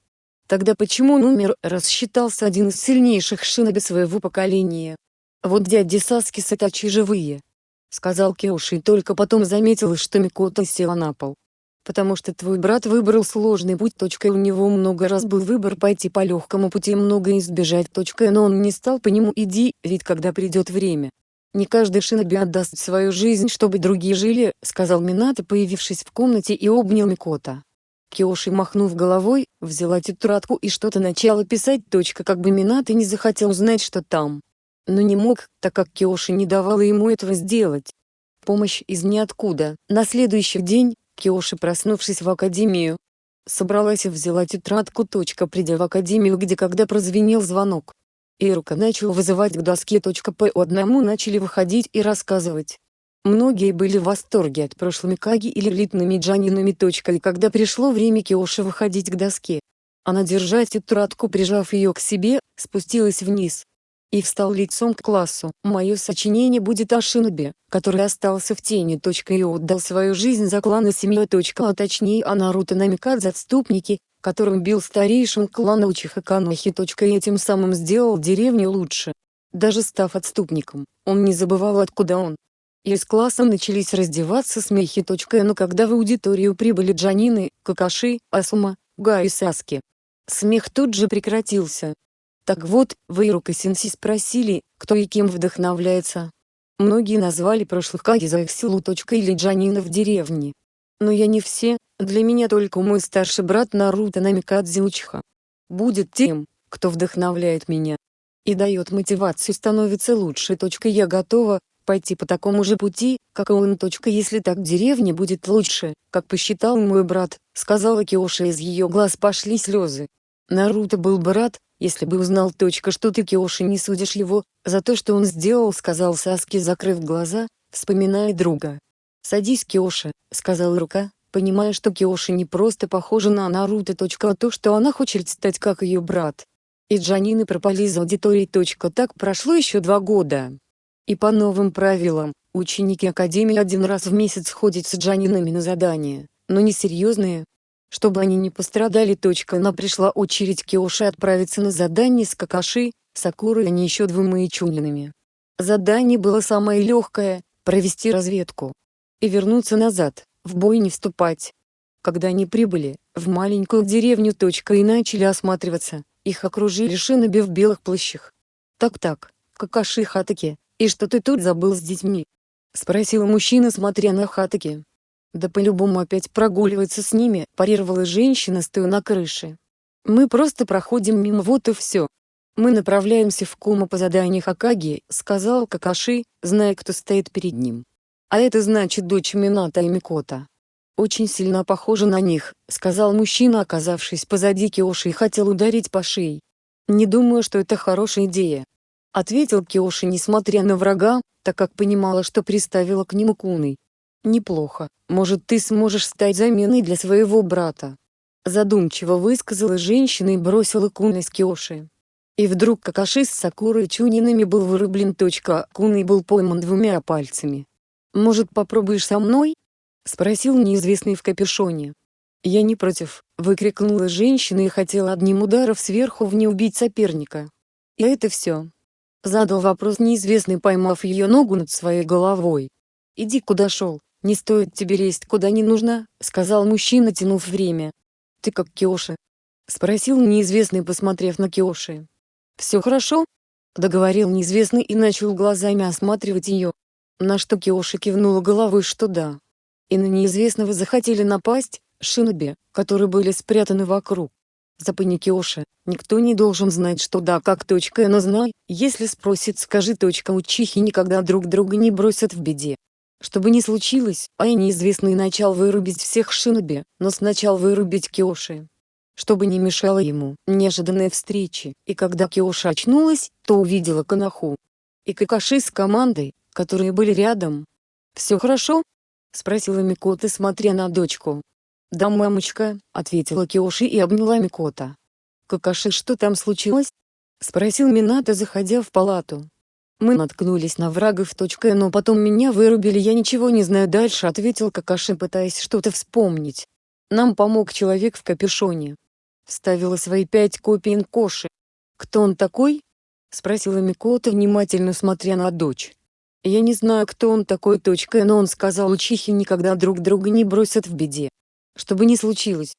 Speaker 1: Тогда почему он умер, раз считался один из сильнейших шиноби своего поколения? Вот дяди Саски Сатачи живые. Сказал Киоши и только потом заметил, что Микота села на пол потому что твой брат выбрал сложный путь. Точка, у него много раз был выбор пойти по легкому пути много избежать. Точка, но он не стал по нему иди, ведь когда придет время. Не каждый шиноби отдаст свою жизнь, чтобы другие жили, сказал Минато, появившись в комнате и обнял Микота. Киоши махнув головой, взяла тетрадку и что-то начала писать. Точка, как бы Минато не захотел узнать, что там. Но не мог, так как Киоши не давала ему этого сделать. Помощь из ниоткуда. На следующий день, Киоши проснувшись в академию, собралась и взяла тетрадку. Придя в академию где когда прозвенел звонок. Ирука начал вызывать к доске. По одному начали выходить и рассказывать. Многие были в восторге от прошлыми Каги или элитными джанинами. И когда пришло время Киоши выходить к доске, она держа тетрадку прижав ее к себе, спустилась вниз, и встал лицом к классу. Мое сочинение будет о Шинобе, который остался в тени. И отдал свою жизнь за клан и семью. А точнее о Наруто Намикадзе отступники, которым бил старейшин клана Учиха Канохи. И этим самым сделал деревню лучше. Даже став отступником, он не забывал откуда он. Из класса начались раздеваться смехи. Но когда в аудиторию прибыли Джанины, Какаши, Асума, Га и Саски, смех тут же прекратился. Так вот, Вейрук и Синси спросили, кто и кем вдохновляется. Многие назвали прошлых Каги за их силу. Или Джанина в деревне. Но я не все, для меня только мой старший брат Наруто Намикадзе Учиха. Будет тем, кто вдохновляет меня. И дает мотивацию становится лучше. Я готова, пойти по такому же пути, как и он. Если так в деревне будет лучше, как посчитал мой брат, сказала Киоши из ее глаз пошли слезы. Наруто был бы рад, если бы узнал точка, что ты Киоши не судишь его, за то что он сделал сказал Саски закрыв глаза, вспоминая друга. «Садись Киоши», — сказал Рука, понимая что Киоши не просто похожа на Наруто. А то что она хочет стать как ее брат. И Джанины пропали из аудитории. Так прошло еще два года. И по новым правилам, ученики Академии один раз в месяц ходят с Джанинами на задания, но не серьезные, чтобы они не пострадали. Но пришла очередь Киоши отправиться на задание с Какаши, Сакурой и они еще двумя Ичунинами. Задание было самое легкое – провести разведку. И вернуться назад, в бой не вступать. Когда они прибыли, в маленькую деревню. И начали осматриваться, их окружили шиноби в белых плащах. «Так-так, Какаши Хатаки, и что ты тут забыл с детьми?» — спросил мужчина смотря на Хатаки. Да по-любому опять прогуливается с ними, парировала женщина стоя на крыше. Мы просто проходим мимо вот и все. Мы направляемся в Кума по заданию Хакаги, сказал Какаши, зная кто стоит перед ним. А это значит дочь Мината и Микота. Очень сильно похожа на них, сказал мужчина оказавшись позади Киоши и хотел ударить по шее. Не думаю что это хорошая идея. Ответил Киоши несмотря на врага, так как понимала что приставила к нему Куной. Неплохо, может ты сможешь стать заменой для своего брата. Задумчиво высказала женщина и бросила Куны с Киоши. И вдруг Какаши с Сакурой Чунинами был вырублен. Куной был пойман двумя пальцами. «Может попробуешь со мной?» — спросил неизвестный в капюшоне. «Я не против», — выкрикнула женщина и хотела одним ударом сверху в не убить соперника. «И это все?» — задал вопрос неизвестный поймав ее ногу над своей головой. «Иди куда шел, «Не стоит тебе лезть куда не нужно», — сказал мужчина тянув время. «Ты как Киоши?» — спросил неизвестный посмотрев на Киоши. «Все хорошо?» — договорил неизвестный и начал глазами осматривать ее. На что Киоши кивнула головой что да. и на неизвестного захотели напасть, шиноби, которые были спрятаны вокруг. Запаникиоши, никто не должен знать что да как точка но знай, если спросит скажи точка учихи никогда друг друга не бросят в беде. Чтобы не случилось, а и неизвестный начал вырубить всех шиноби, но сначала вырубить Киоши. Чтобы не мешало ему неожиданной встречи, и когда Киоши очнулась, то увидела Канаху. И Какаши с командой, которые были рядом. «Все хорошо?» — спросила Микота смотря на дочку. «Да, мамочка», — ответила Киоши и обняла Микота. «Какаши, что там случилось?» — спросил Минато, заходя в палату. «Мы наткнулись на врагов. Но потом меня вырубили, я ничего не знаю дальше», — ответил Какаши, пытаясь что-то вспомнить. «Нам помог человек в капюшоне. Вставила свои пять копий Нкоши. Кто он такой?» — спросила Микота, внимательно смотря на дочь. «Я не знаю, кто он такой. Но он сказал, учихи никогда друг друга не бросят в беде чтобы не случилось.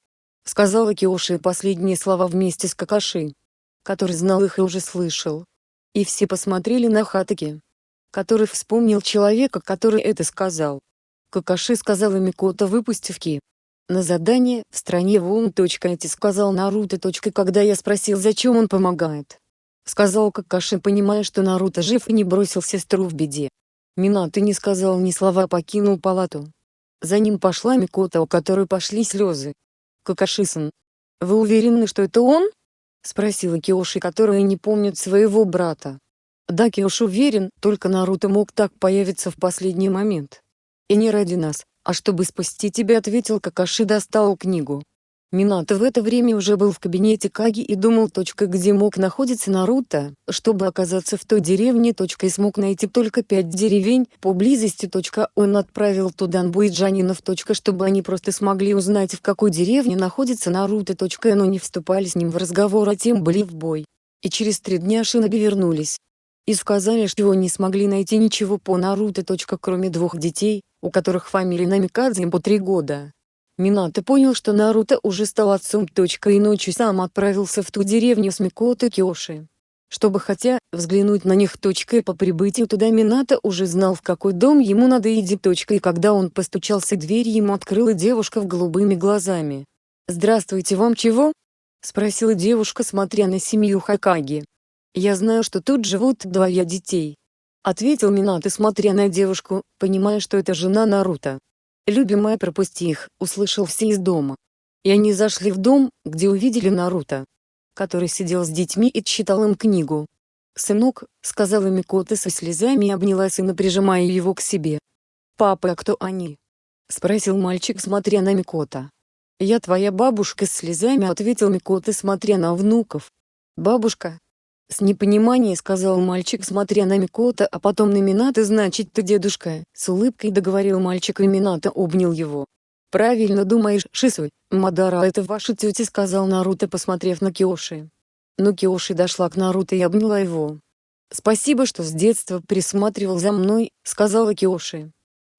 Speaker 1: Сказала Киоши последние слова вместе с Какаши, который знал их и уже слышал. И все посмотрели на Хатаки, который вспомнил человека, который это сказал. Какаши сказала Микото выпустив Ки. На задание в стране Вон. Эти сказал Наруто. Когда я спросил зачем он помогает. Сказал Какаши понимая что Наруто жив и не бросил сестру в беде. Минато не сказал ни слова покинул палату. За ним пошла Микота, у которой пошли слезы. Какашисан. Вы уверены, что это он? Спросила Киоши, которая не помнит своего брата. Да, Киоши уверен, только Наруто мог так появиться в последний момент. И не ради нас, а чтобы спасти тебя, ответил Какаши достал книгу. Минато в это время уже был в кабинете Каги и думал, где мог находиться Наруто, чтобы оказаться в той деревне. И смог найти только пять деревень поблизости. Он отправил туда нбуиджанинов. Чтобы они просто смогли узнать в какой деревне находится Наруто. Но не вступали с ним в разговор, а тем были в бой. И через три дня Шиноби вернулись. И сказали, что не смогли найти ничего по Наруто. Кроме двух детей, у которых фамилия Намикадзе по три года. Минато понял что Наруто уже стал отцом. И ночью сам отправился в ту деревню с Микото Киоши. Чтобы хотя, взглянуть на них. И по прибытию туда Минато уже знал в какой дом ему надо идти. И когда он постучался дверь ему открыла девушка в голубыми глазами. «Здравствуйте вам чего?» — спросила девушка смотря на семью Хакаги. «Я знаю что тут живут двое детей», — ответил Минато смотря на девушку, понимая что это жена Наруто. «Любимая, пропусти их», — услышал все из дома. И они зашли в дом, где увидели Наруто, который сидел с детьми и читал им книгу. «Сынок», — сказала Микота со слезами и обняла сына, прижимая его к себе. «Папа, а кто они?» — спросил мальчик, смотря на Микота. «Я твоя бабушка с слезами», — ответил Микота, смотря на внуков. «Бабушка, с непониманием сказал мальчик смотря на Микота а потом на Минато значит ты дедушка, с улыбкой договорил мальчик и Минато обнял его. Правильно думаешь, Шисуй, Мадара это ваша тетя сказал Наруто посмотрев на Киоши. Но Киоши дошла к Наруто и обняла его. «Спасибо, что с детства присматривал за мной», — сказала Киоши.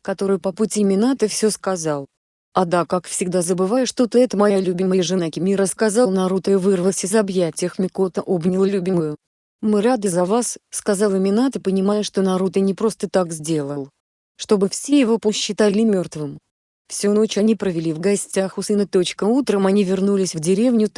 Speaker 1: Который по пути Минато все сказал. «А да, как всегда забываю, что ты это моя любимая жена Кимира сказал Наруто и вырвался из объятий Микото обнял любимую. «Мы рады за вас», — сказала Минато понимая что Наруто не просто так сделал. Чтобы все его посчитали мертвым. Всю ночь они провели в гостях у сына. Утром они вернулись в деревню.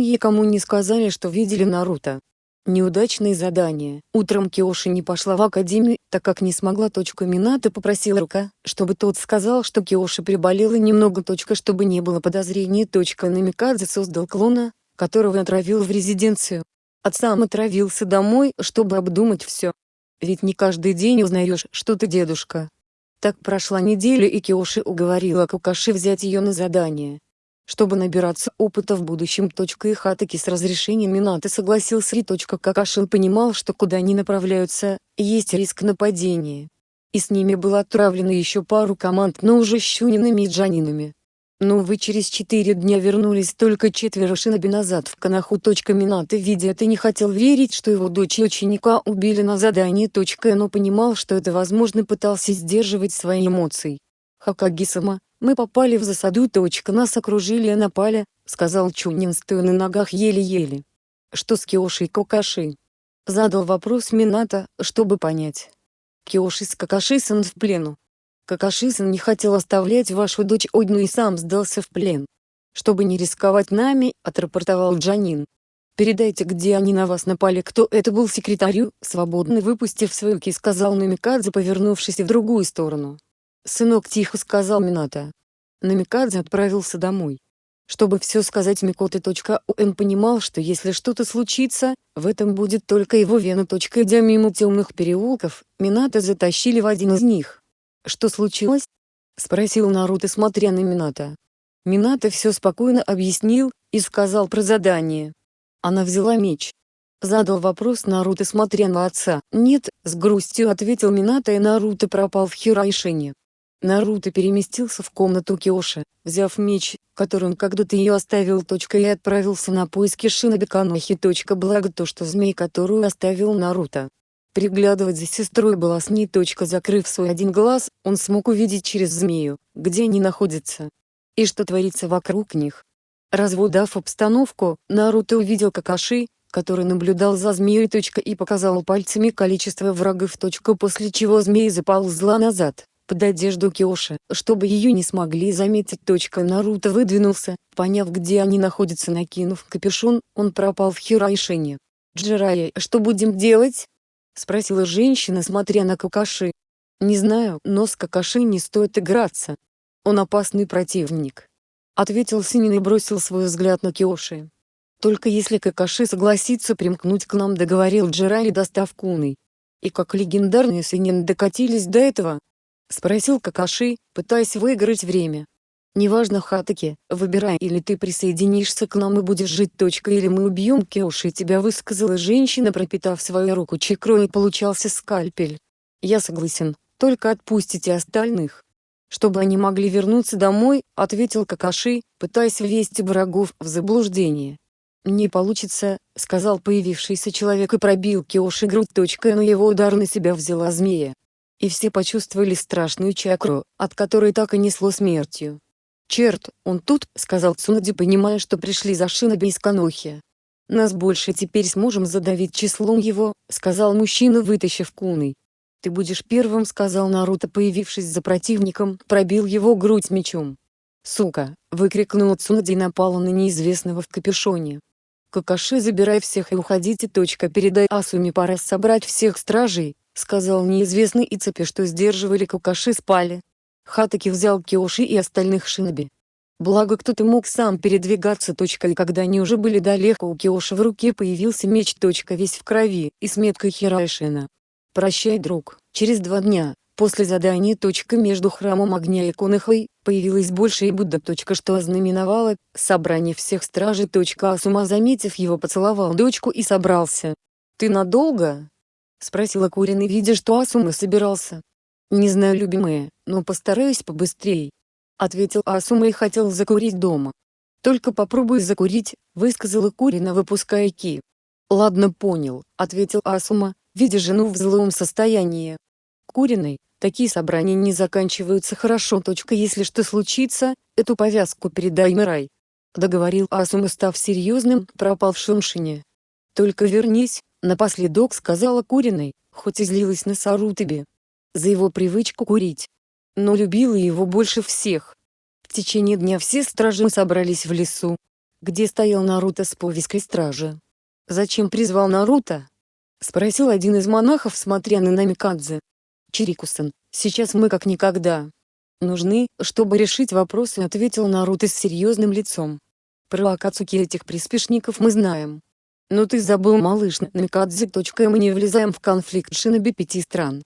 Speaker 1: И кому не сказали что видели Наруто. Неудачное задание. Утром Киоши не пошла в академию, так как не смогла. Минато попросила Рука, чтобы тот сказал, что Киоши приболела немного. Чтобы не было подозрений. Намикадзе создал клона, которого отравил в резиденцию. Отсам отравился домой, чтобы обдумать все. Ведь не каждый день узнаешь, что ты дедушка. Так прошла неделя и Киоши уговорила Кукаши взять ее на задание чтобы набираться опыта в будущем. И Хатаки с разрешения Минато согласился и. Какашин понимал, что куда они направляются, есть риск нападения. И с ними было отправлено еще пару команд, но уже щунинами и джанинами. Но вы через четыре дня вернулись только четверо шиноби назад в Канаху. Минато видя это не хотел верить, что его дочь и ученика убили на задании. Но понимал, что это возможно пытался сдерживать свои эмоции. Хакаги-сама, мы попали в засаду. Нас окружили и напали, сказал Чунин стоя на ногах еле-еле. Что с Киоши и Кокаши? Задал вопрос Минато, чтобы понять. Киоши с Какаши-сан в плену. Какаши-сан не хотел оставлять вашу дочь одну и сам сдался в плен. Чтобы не рисковать нами, отрапортовал Джанин. Передайте, где они на вас напали, кто это был секретарю, свободно выпустив свою ки, сказал Намикадзе, повернувшись в другую сторону. Сынок тихо сказал Мината. Намикадзе отправился домой. Чтобы все сказать Микоты.он понимал, что если что-то случится, в этом будет только его вина. Идя мимо темных переулков, Мината затащили в один из них. «Что случилось?» — спросил Наруто, смотря на Мината. Мината все спокойно объяснил, и сказал про задание. Она взяла меч. Задал вопрос Наруто, смотря на отца. «Нет», — с грустью ответил Мината и Наруто пропал в Хирайшине. Наруто переместился в комнату Киоши, взяв меч, который он когда-то ее оставил. И отправился на поиски Шиноби Канохи. Благо то, что змей, которую оставил Наруто. Приглядывать за сестрой была с ней. Закрыв свой один глаз, он смог увидеть через змею, где они находятся. И что творится вокруг них. Разводав обстановку, Наруто увидел Какаши, который наблюдал за змеей. И показал пальцами количество врагов. После чего змея заползла назад под одежду Киоши, чтобы ее не смогли заметить. Наруто выдвинулся, поняв где они находятся накинув капюшон, он пропал в Хирайшине. «Джирая, что будем делать?» — спросила женщина, смотря на Какаши. «Не знаю, но с Какаши не стоит играться. Он опасный противник», — ответил Синин и бросил свой взгляд на Киоши. «Только если Какаши согласится примкнуть к нам договорил Джирай достав куны. И как легендарные Синин докатились до этого, — спросил Какаши, пытаясь выиграть время. «Неважно Хатаки, выбирай или ты присоединишься к нам и будешь жить. Точка, или мы убьем Кеуши тебя высказала женщина пропитав свою руку чекрой и получался скальпель. Я согласен, только отпустите остальных. Чтобы они могли вернуться домой, ответил Какаши, пытаясь ввести врагов в заблуждение. «Не получится», — сказал появившийся человек и пробил Киоши грудь. Но его удар на себя взяла змея и все почувствовали страшную чакру, от которой так и несло смертью. «Черт, он тут», — сказал Цунади понимая что пришли за Шиноби из Канохи. «Нас больше теперь сможем задавить числом его», — сказал мужчина вытащив куны. «Ты будешь первым», — сказал Наруто появившись за противником, пробил его грудь мечом. «Сука!» — выкрикнул Цунади и напала на неизвестного в капюшоне. «Какаши забирай всех и уходите. Передай Асуми пора собрать всех стражей, — сказал неизвестный и цепи что сдерживали Кукаши спали. Хатаки взял Киоши и остальных шиноби. Благо кто-то мог сам передвигаться. И когда они уже были далеко у Киоши в руке появился меч. Весь в крови и с меткой Хирайшина. «Прощай, друг, через два дня, после задания. Между храмом огня и Конахой, появилась большая Будда. Что ознаменовало собрание всех стражей. Асума заметив его поцеловал дочку и собрался. «Ты надолго?» — спросила Куриный, видя, что Асума собирался. «Не знаю, любимая, но постараюсь побыстрее», — ответил Асума и хотел закурить дома. «Только попробуй закурить», — высказала Курина, выпуская ки. «Ладно, понял», — ответил Асума, видя жену в злом состоянии. Куриной, такие собрания не заканчиваются хорошо. Точка, если что случится, эту повязку передай Мирай. Договорил Асума, став серьезным, пропал в Шуншине. «Только вернись», Напоследок сказала Куриной, хоть и злилась на Сарутаби. За его привычку курить. Но любила его больше всех. В течение дня все стражи собрались в лесу, где стоял Наруто с повязкой стража. «Зачем призвал Наруто?» — спросил один из монахов, смотря на Намикадзе. «Чирикусан, сейчас мы как никогда. Нужны, чтобы решить вопросы», — ответил Наруто с серьезным лицом. «Про Акацуки этих приспешников мы знаем. Но ты забыл малыш Намикадзе. Мы не влезаем в конфликт шиноби пяти стран.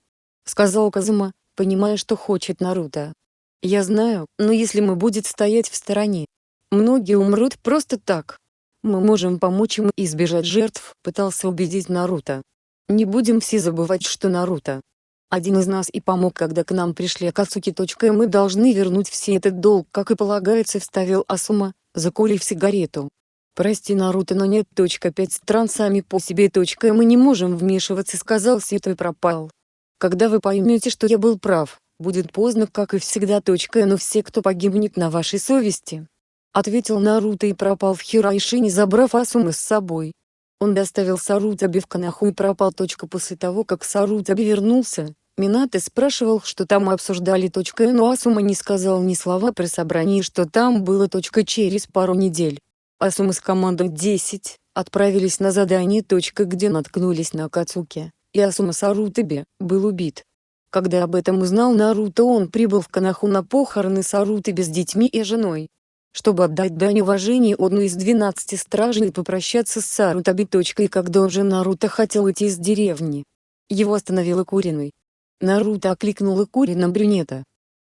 Speaker 1: Сказал Казума, понимая что хочет Наруто. Я знаю, но если мы будет стоять в стороне, многие умрут просто так. Мы можем помочь им избежать жертв, пытался убедить Наруто. Не будем все забывать что Наруто. Один из нас и помог когда к нам пришли Акацуки. Мы должны вернуть все этот долг как и полагается вставил Асума, закурив сигарету. «Прости, Наруто, но нет. Пять стран сами по себе. Мы не можем вмешиваться», — сказал Сито и пропал. «Когда вы поймете, что я был прав, будет поздно, как и всегда. Но все, кто погибнет на вашей совести», — ответил Наруто и пропал в Хирайшине, забрав Асумы с собой. Он доставил Сарутаби в Канаху и пропал. После того, как Сарутаби вернулся, Минато спрашивал, что там обсуждали. Но Асума не сказал ни слова при собрании, что там было. Через пару недель. Асума с командой 10 отправились на задание. Где наткнулись на Акацуки, и Асума Сарутаби был убит. Когда об этом узнал Наруто он прибыл в Канаху на похороны Сарутаби с детьми и женой чтобы отдать дань уважения одной из двенадцати стражей и попрощаться с Сарутаби. И когда уже Наруто хотел уйти из деревни, его остановила Куриной. Наруто окликнула Курина брюнета.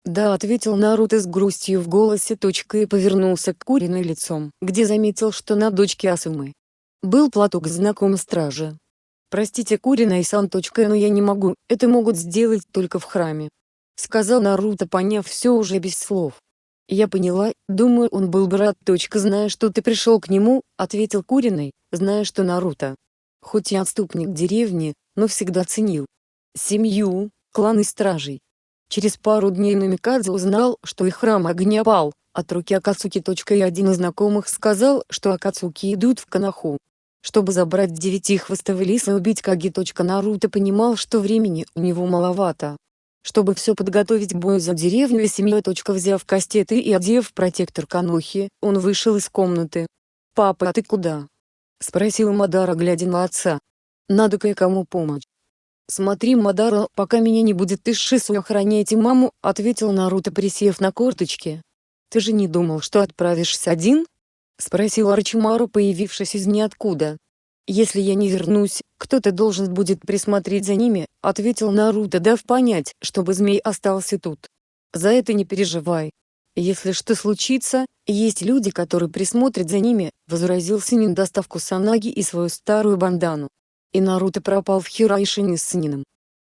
Speaker 1: «Да», — ответил Наруто с грустью в голосе. И повернулся к Куриной лицом, где заметил, что на дочке Асумы был платок знаком стражи. «Простите Курина и сан. но я не могу, это могут сделать только в храме», — сказал Наруто, поняв все уже без слов. «Я поняла, думаю он был бы рад. Зная, что ты пришел к нему», — ответил Куриной, зная, что Наруто, хоть и отступник деревни, но всегда ценил семью, клан и стражей. Через пару дней Намикадзе узнал, что их храм огня пал, от руки Акацуки. И один из знакомых сказал, что Акацуки идут в Канаху, чтобы забрать девятихвостого лиса и убить Каги. Наруто понимал, что времени у него маловато, чтобы все подготовить к бою за деревню и семью. Взяв кастеты и одев протектор Канохи, он вышел из комнаты. «Папа, а ты куда?» — спросил Мадара, глядя на отца. «Надо кое-кому помочь». «Смотри, Мадара, пока меня не будет, ты Шису охраняйте маму», — ответил Наруто, присев на корточки. «Ты же не думал, что отправишься один?» — спросил Арчимару, появившись из ниоткуда. «Если я не вернусь, кто-то должен будет присмотреть за ними», — ответил Наруто, дав понять, чтобы змей остался тут. «За это не переживай. Если что случится, есть люди, которые присмотрят за ними», — возразил Синин доставку Санаги и свою старую бандану. И Наруто пропал в Хирайшине с Синином.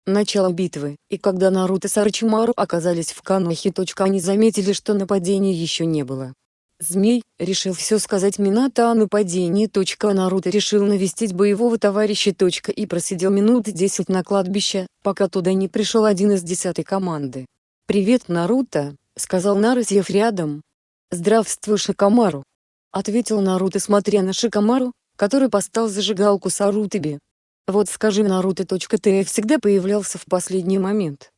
Speaker 1: Начало битвы, и когда Наруто с Арчимару оказались в Канохе. Они заметили, что нападения еще не было. Змей, решил все сказать Минато о нападении. Наруто решил навестить боевого товарища. И просидел минут десять на кладбище, пока туда не пришел один из десятой команды. «Привет, Наруто», — сказал сев рядом. «Здравствуй, Шикамару», — ответил Наруто, смотря на Шикамару, который поставил зажигалку Сарутаби. «Вот скажи, Наруто. Ты всегда появлялся в последний момент.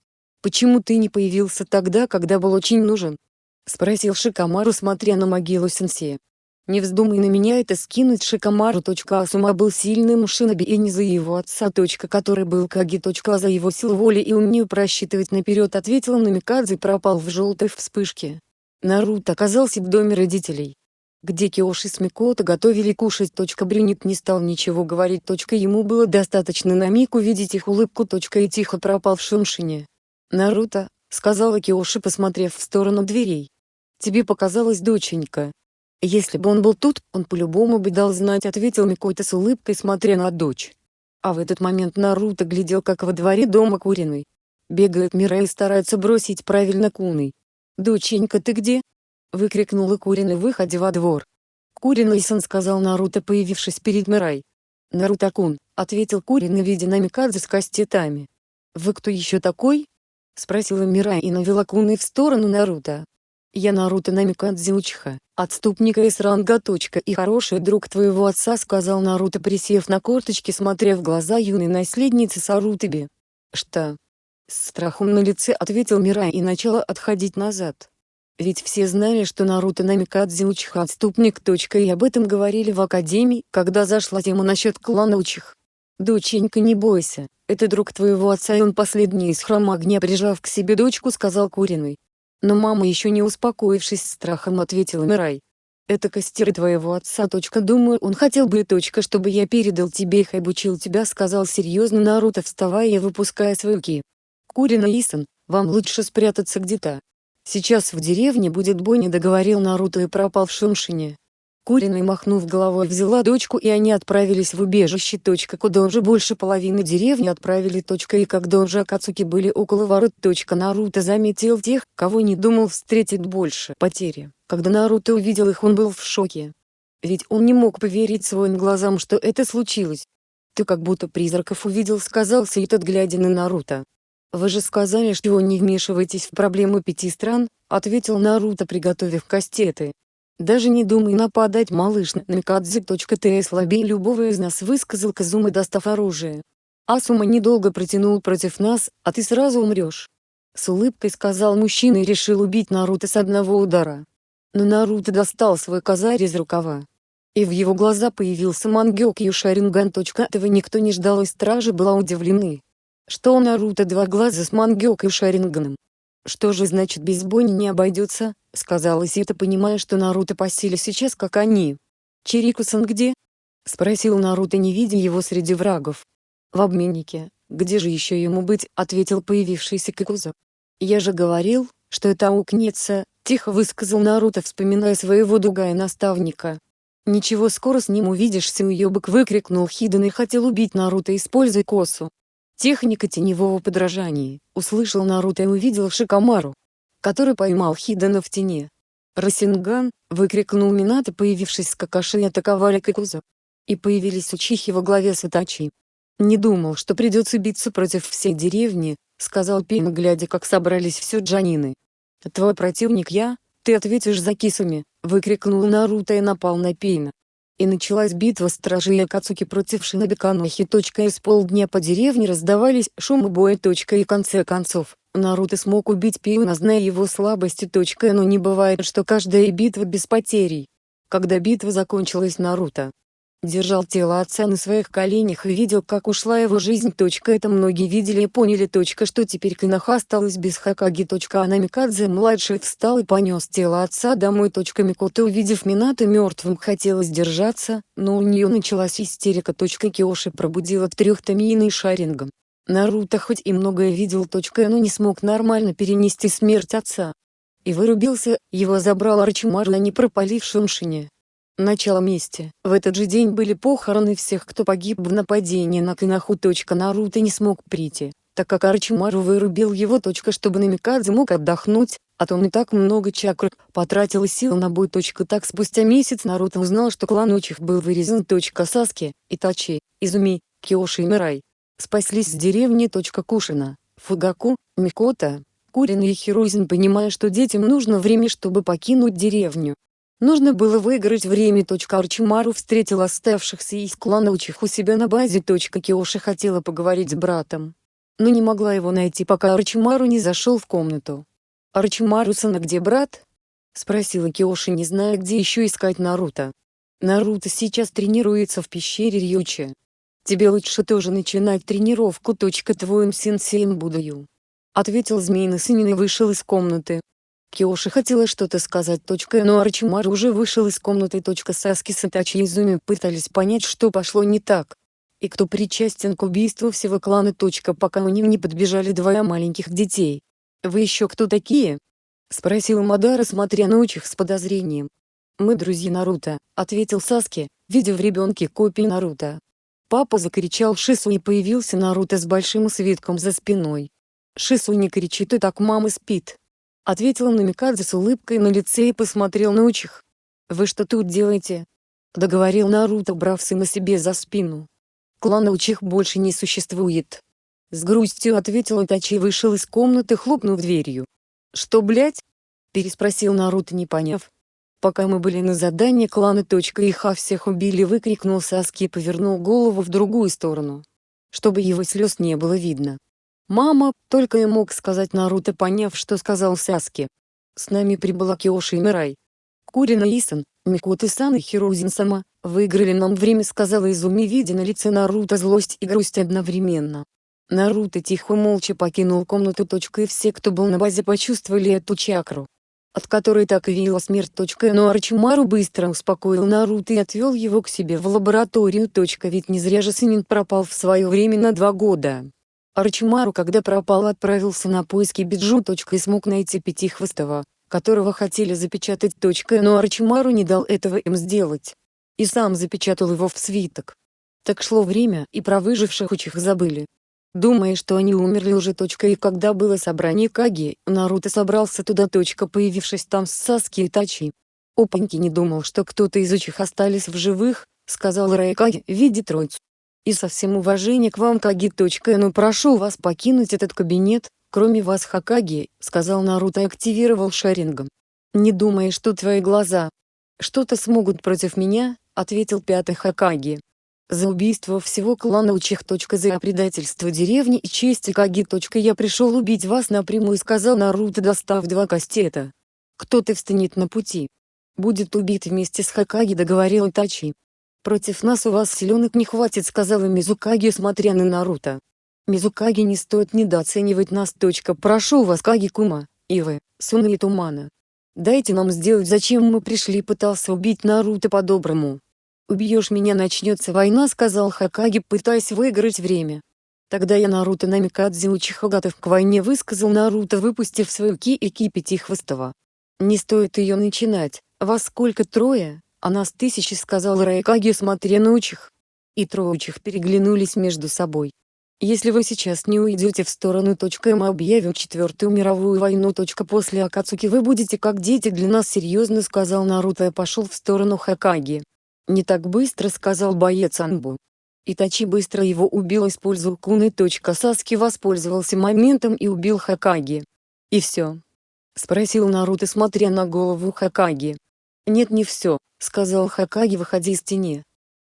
Speaker 1: Почему ты не появился тогда, когда был очень нужен?» — спросил Шикамару, смотря на могилу сенсея. «Не вздумай на меня это скинуть Шикамару. Асума был сильным шиноби и не за его отца. Который был Каги. А за его силу воли и умею просчитывать наперед ответил Намикадзе и пропал в желтой вспышке. Наруто оказался в доме родителей где Киоши с Микото готовили кушать. Брюнет не стал ничего говорить. Ему было достаточно на миг увидеть их улыбку. И тихо пропал в Шуншине. «Наруто», — сказала Киоши, посмотрев в сторону дверей. Тебе показалось, доченька. Если бы он был тут, он по-любому бы дал знать, ответил Микойта с улыбкой, смотря на дочь. А в этот момент Наруто глядел, как во дворе дома Куриной. Бегает Мира и старается бросить правильно Куной. «Доченька, ты где?» — выкрикнула Куриной, выходя во двор. «Куриной-сан», — сказал Наруто, появившись перед Мирай. «Наруто-кун», — ответил Куриной, видя Намикадзе с кастетами. «Вы кто еще такой?» — спросила Мирай и навела Куной в сторону Наруто. Я Наруто Намикадзе Учиха, отступника из ранга. И хороший друг твоего отца сказал Наруто присев на корточки смотря в глаза юной наследницы Сарутаби. Что? С страхом на лице ответил Мирай и начала отходить назад. Ведь все знали, что Наруто Намикадзе Учиха отступник. И об этом говорили в Академии, когда зашла тема насчет клана Учих. «Доченька не бойся, это друг твоего отца и он последний из храма огня прижав к себе дочку сказал Куриной. Но мама еще не успокоившись страхом ответила Мирай. Это костеры твоего отца. Думаю, он хотел бы чтобы я передал тебе их и обучил тебя, сказал серьезно Наруто, вставая и выпуская свои ки. Курина Исан, вам лучше спрятаться где-то. Сейчас в деревне будет бой, договорил Наруто и пропал в Шуншине. Куриной махнув головой взяла дочку и они отправились в убежище. Куда уже больше половины деревни отправили. И когда уже Акацуки были около ворот. Наруто заметил тех, кого не думал встретить больше потери. Когда Наруто увидел их он был в шоке. Ведь он не мог поверить своим глазам что это случилось. «Ты как будто призраков увидел» сказал Сейтот глядя на Наруто. «Вы же сказали, что не вмешиваетесь в проблему пяти стран», ответил Наруто приготовив кастеты. Даже не думай нападать, малыш, на Микадзе. Ты слабее любого из нас, высказал Казума, достав оружие. Асума недолго протянул против нас, а ты сразу умрешь. С улыбкой сказал мужчина и решил убить Наруто с одного удара. Но Наруто достал свой козырь из рукава. И в его глаза появился Мангёкью Шаринган. Этого никто не ждал и стражи была удивлены. Что у Наруто два глаза с Мангёкью Шаринганом? Что же значит без бойни не обойдется, сказала Сита понимая что Наруто по силе сейчас как они. Чирикусан где? Спросил Наруто не видя его среди врагов. В обменнике, где же еще ему быть, ответил появившийся Кикуза. Я же говорил, что это аукнется, тихо высказал Наруто вспоминая своего дугая наставника. «Ничего скоро с ним увидишься уебок выкрикнул Хиден и хотел убить Наруто используя косу. Техника теневого подражания, услышал Наруто и увидел Шикамару, который поймал Хидена в тени. «Расинган!» — выкрикнул Минато появившись с Какаши и атаковали Кикуза. И появились Учихи во главе с Итачи. «Не думал, что придется биться против всей деревни», — сказал Пин глядя как собрались все джанины. «Твой противник я, ты ответишь за кисами!» — выкрикнул Наруто и напал на Пейна. И началась битва стражей Акацуки против Шиноби Канохи. С полдня по деревне раздавались шумы боя. И в конце концов, Наруто смог убить Пейна зная его слабости. Но не бывает что каждая битва без потерей. Когда битва закончилась Наруто, держал тело отца на своих коленях и видел как ушла его жизнь. Это многие видели и поняли. Что теперь Киноха осталась без Хакаги. Анамикадзе-младший встал и понес тело отца домой. Микото увидев Минато мертвым хотелось держаться, но у нее началась истерика. Киоши пробудила трех Тамииной шарингом. Наруто хоть и многое видел. Но не смог нормально перенести смерть отца. И вырубился, его забрал Арчимару на непропалившем шине. Начало мести. В этот же день были похороны всех кто погиб в нападении на Кинаху. Наруто не смог прийти, так как Арчимару вырубил его. Чтобы Намикадзе мог отдохнуть, а то он и так много чакр потратил сил на бой. Так спустя месяц Наруто узнал что клан Учих был вырезан. Саски, Итачи, Изуми, Киоши и Мирай. Спаслись с деревни. Кушина, Фугаку, Микота, Курин и Хируизен понимая что детям нужно время чтобы покинуть деревню, Нужно было выиграть время. Арчимару встретил оставшихся из клана Учих у себя на базе. Киоши хотела поговорить с братом, но не могла его найти пока Арчимару не зашел в комнату. «Арчимару-сана где брат?» — спросила Киоши не зная где еще искать Наруто. «Наруто сейчас тренируется в пещере Рьючи. Тебе лучше тоже начинать тренировку. Твоим сенсеем буду ответил змеиный сын и вышел из комнаты. Киоши хотела что-то сказать. Но Арчимару уже вышел из комнаты. Саски с Итачи и Изуми пытались понять что пошло не так. И кто причастен к убийству всего клана. Пока у них не подбежали двое маленьких детей. «Вы еще кто такие?» — спросила Мадара смотря на Учих с подозрением. «Мы друзья Наруто», — ответил Саски, видя в ребенке копию Наруто. Папа закричал Шису и появился Наруто с большим свитком за спиной. Шису не кричит и так мама спит. Ответил Намикадзе с улыбкой на лице и посмотрел на Учих. «Вы что тут делаете?» Договорил Наруто брав сына себе за спину. «Клана Учих больше не существует». С грустью ответил Итачи и вышел из комнаты хлопнув дверью. «Что блять?» Переспросил Наруто не поняв. Пока мы были на задании клана Точка и Ха всех убили выкрикнул Саски и повернул голову в другую сторону. Чтобы его слез не было видно. «Мама!» — только и мог сказать Наруто поняв что сказал Саски. «С нами прибыла Киоши и Мирай. Курина Исан, Микоты-сан и Хирозин-сама, выиграли нам время сказала Изуми видя на лице Наруто злость и грусть одновременно. Наруто тихо молча покинул комнату. И все кто был на базе почувствовали эту чакру от которой так и веяла смерть. Но Арчимару быстро успокоил Наруто и отвел его к себе в лабораторию. Ведь не зря же Синин пропал в свое время на два года. Арчимару когда пропал отправился на поиски Биджу. И смог найти Пятихвостого, которого хотели запечатать. Но Арчимару не дал этого им сделать. И сам запечатал его в свиток. Так шло время и про выживших учих забыли. Думая что они умерли уже. И когда было собрание Каги, Наруто собрался туда. Появившись там с Саски и Тачи. Опаньки не думал что кто-то из учих остались в живых, сказал Райкаги, видя троицу. И со всем уважением к вам Каги. Но прошу вас покинуть этот кабинет, кроме вас Хакаги, сказал Наруто и активировал шарингом. Не думай что твои глаза что-то смогут против меня, ответил пятый Хакаги. За убийство всего клана Учих. За предательство деревни и чести Каги. Я пришел убить вас напрямую сказал Наруто достав два кастета. Кто-то встанет на пути. Будет убит вместе с Хакаги договорил Итачи. Против нас у вас силенок не хватит сказала Мизукаги смотря на Наруто. Мизукаги не стоит недооценивать нас. Прошу вас Каги-кума, Ивы, Суна и Тумана. Дайте нам сделать зачем мы пришли пытался убить Наруто по-доброму. «Убьешь меня начнется война», — сказал Хакаги, пытаясь выиграть время. Тогда я Наруто Намикадзе Учиха готов к войне высказал Наруто выпустив свою ки и ки пятихвостого. «Не стоит ее начинать, вас сколько трое, а нас тысячи», — сказал Райкаги смотря на Учих. И трое Учих переглянулись между собой. Если вы сейчас не уйдете в сторону. Мы объявим четвертую мировую войну. После Акацуки вы будете как дети для нас серьезно сказал Наруто и пошел в сторону Хакаги. Не так быстро сказал боец Анбу. Итачи быстро его убил использовал куны. Саски воспользовался моментом и убил Хакаги. И все. Спросил Наруто смотря на голову Хакаги. Нет не все, сказал Хакаги выходя из тени.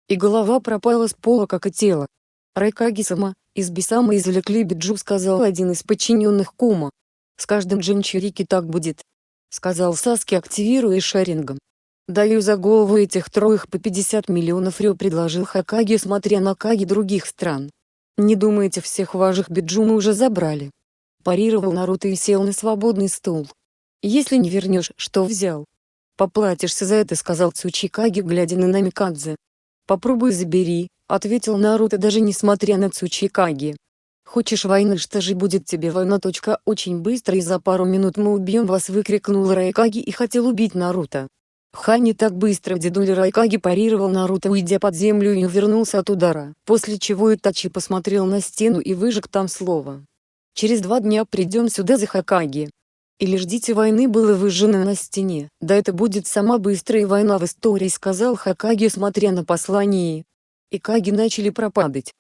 Speaker 1: И голова пропала с пола как и тело. Райкаги-сама, из Бисама извлекли Биджу сказал один из подчиненных Кума. С каждым Джинчурики так будет. Сказал Саски активируя шарингом. Даю за голову этих троих по 50 миллионов рё предложил Хакаги смотря на Каги других стран. Не думаете всех ваших биджу мы уже забрали? Парировал Наруто и сел на свободный стул. Если не вернешь, что взял? Поплатишься за это сказал Цучикаги глядя на Намикадзе. Попробуй забери, ответил Наруто даже несмотря на Цучикаги. Хочешь войны что же будет тебе война. Очень быстро и за пару минут мы убьем вас выкрикнул Райкаги и хотел убить Наруто. Ха не так быстро дедуля Райкаги парировал Наруто уйдя под землю и увернулся от удара, после чего Итачи посмотрел на стену и выжег там слово. Через два дня придем сюда за Хакаги. Или ждите войны было выжжено на стене. Да это будет сама быстрая война в истории сказал Хакаги смотря на послание. И Каги начали пропадать.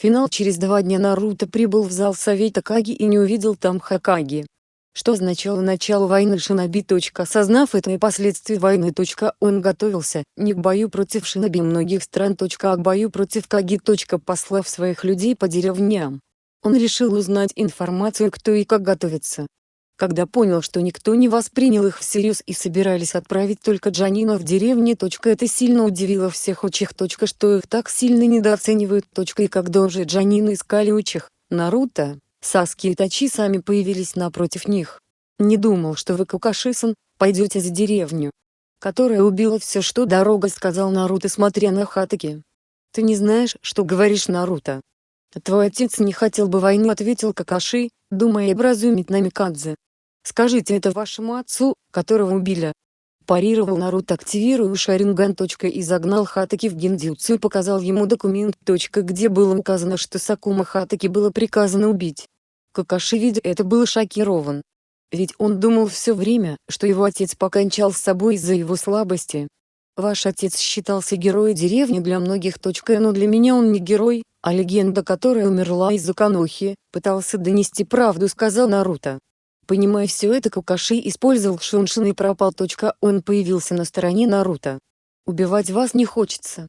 Speaker 1: Финал через два дня Наруто прибыл в зал совета Каги и не увидел там Хакаги что означало начало войны Шиноби. Осознав это и последствия войны. Он готовился не к бою против Шиноби многих стран. А к бою против Каги. Послав своих людей по деревням. Он решил узнать информацию кто и как готовится. Когда понял что никто не воспринял их всерьез и собирались отправить только Джанина в деревне. Это сильно удивило всех учих. Что их так сильно недооценивают. И когда уже Джанина искали учих, Наруто, Саски и Тачи сами появились напротив них. Не думал, что вы Кукашисан, пойдете за деревню, которая убила все что дорога сказал Наруто смотря на Хатаки. Ты не знаешь, что говоришь Наруто. Твой отец не хотел бы войну ответил Какаши, думая образумить Намикадзе. Скажите это вашему отцу, которого убили. Парировал Наруто активируя Шаринган. И загнал Хатаки в гиндзюцу и показал ему документ. Где было указано что Сакума Хатаки было приказано убить. Какаши видя это был шокирован. Ведь он думал все время, что его отец покончал с собой из-за его слабости. Ваш отец считался героем деревни для многих. Но для меня он не герой, а легенда которая умерла из-за Канохи, пытался донести правду сказал Наруто. Понимая все это Какаши использовал Шуншин и пропал. Он появился на стороне Наруто. Убивать вас не хочется.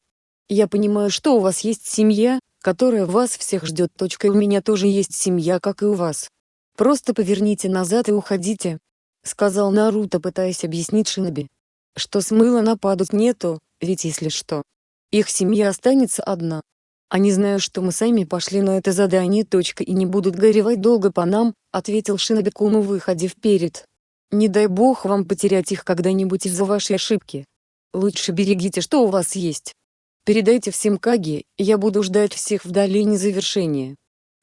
Speaker 1: Я понимаю что у вас есть семья, которая вас всех ждет. У меня тоже есть семья, как и у вас. Просто поверните назад и уходите. Сказал Наруто, пытаясь объяснить Шиноби. Что смыла нападут нету, ведь если что. Их семья останется одна. Они знают, что мы сами пошли на это задание. И не будут горевать долго по нам, ответил Шиноби Куну выходя вперед. Не дай бог вам потерять их когда-нибудь из-за вашей ошибки. Лучше берегите что у вас есть. Передайте всем Каги, я буду ждать всех в долине завершения.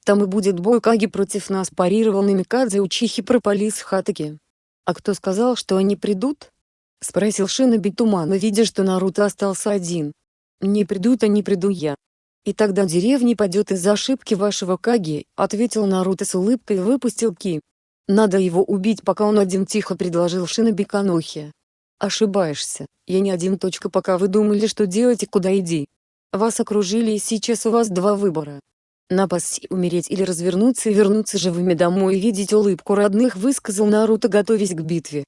Speaker 1: Там и будет бой Каги против нас парировал Намикадзе Учихи пропали с Хатаки. А кто сказал, что они придут? Спросил Шиноби Тумана видя что Наруто остался один. Не придут они приду я. И тогда деревня падет из-за ошибки вашего Каги, ответил Наруто с улыбкой и выпустил Ки. Надо его убить пока он один тихо предложил Шиноби Канохи. Ошибаешься, я не один. Точка, пока вы думали, что делать и куда иди. Вас окружили и сейчас у вас два выбора. Напасть умереть или развернуться и вернуться живыми домой и видеть улыбку родных высказал Наруто готовясь к битве.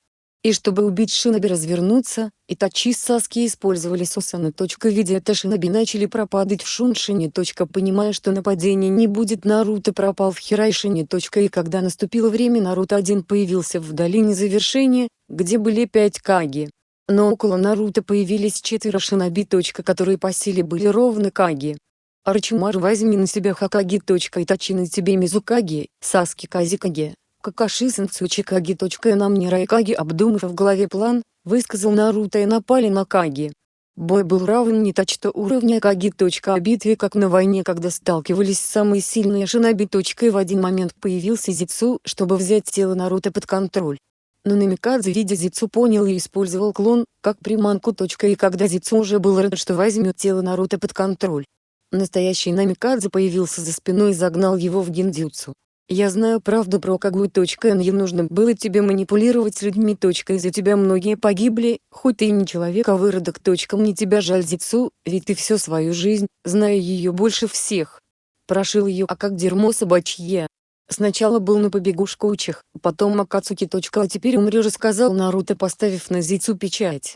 Speaker 1: И чтобы убить Шиноби развернуться, Итачи с Саски использовали Сусана. Видя это Шиноби начали пропадать в Шуншине. Понимая, что нападения не будет Наруто пропал в Хирайшине. И когда наступило время Наруто один появился в долине завершения, где были пять Каги. Но около Наруто появились четверо Шиноби. Которые по силе были ровно Каги. Арчимару возьми на себя Хакаги. Итачи на тебе Мизукаги, Саски Казикаги. Какаши Сенцучи Каги. Нам Райкаги обдумав в голове план, высказал Наруто и напали на Каги. Бой был равен не точно уровня Каги. О битве как на войне когда сталкивались самые сильные шиноби. И в один момент появился Зицу, чтобы взять тело Наруто под контроль. Но Намикадзе видя Зицу понял и использовал клон, как приманку. И когда Зицу уже был рад что возьмет тело Наруто под контроль. Настоящий Намикадзе появился за спиной и загнал его в гиндзюцу. Я знаю правду про Кагу. Не нужно было тебе манипулировать людьми. Из-за тебя многие погибли, хоть ты и не человек, а выродок. Мне тебя жаль Зицу, ведь ты всю свою жизнь, зная ее больше всех. Прошил ее, а как дерьмо собачье. Сначала был на побегушкучих, потом Акацуки. А теперь умрешь, сказал Наруто, поставив на Зицу печать.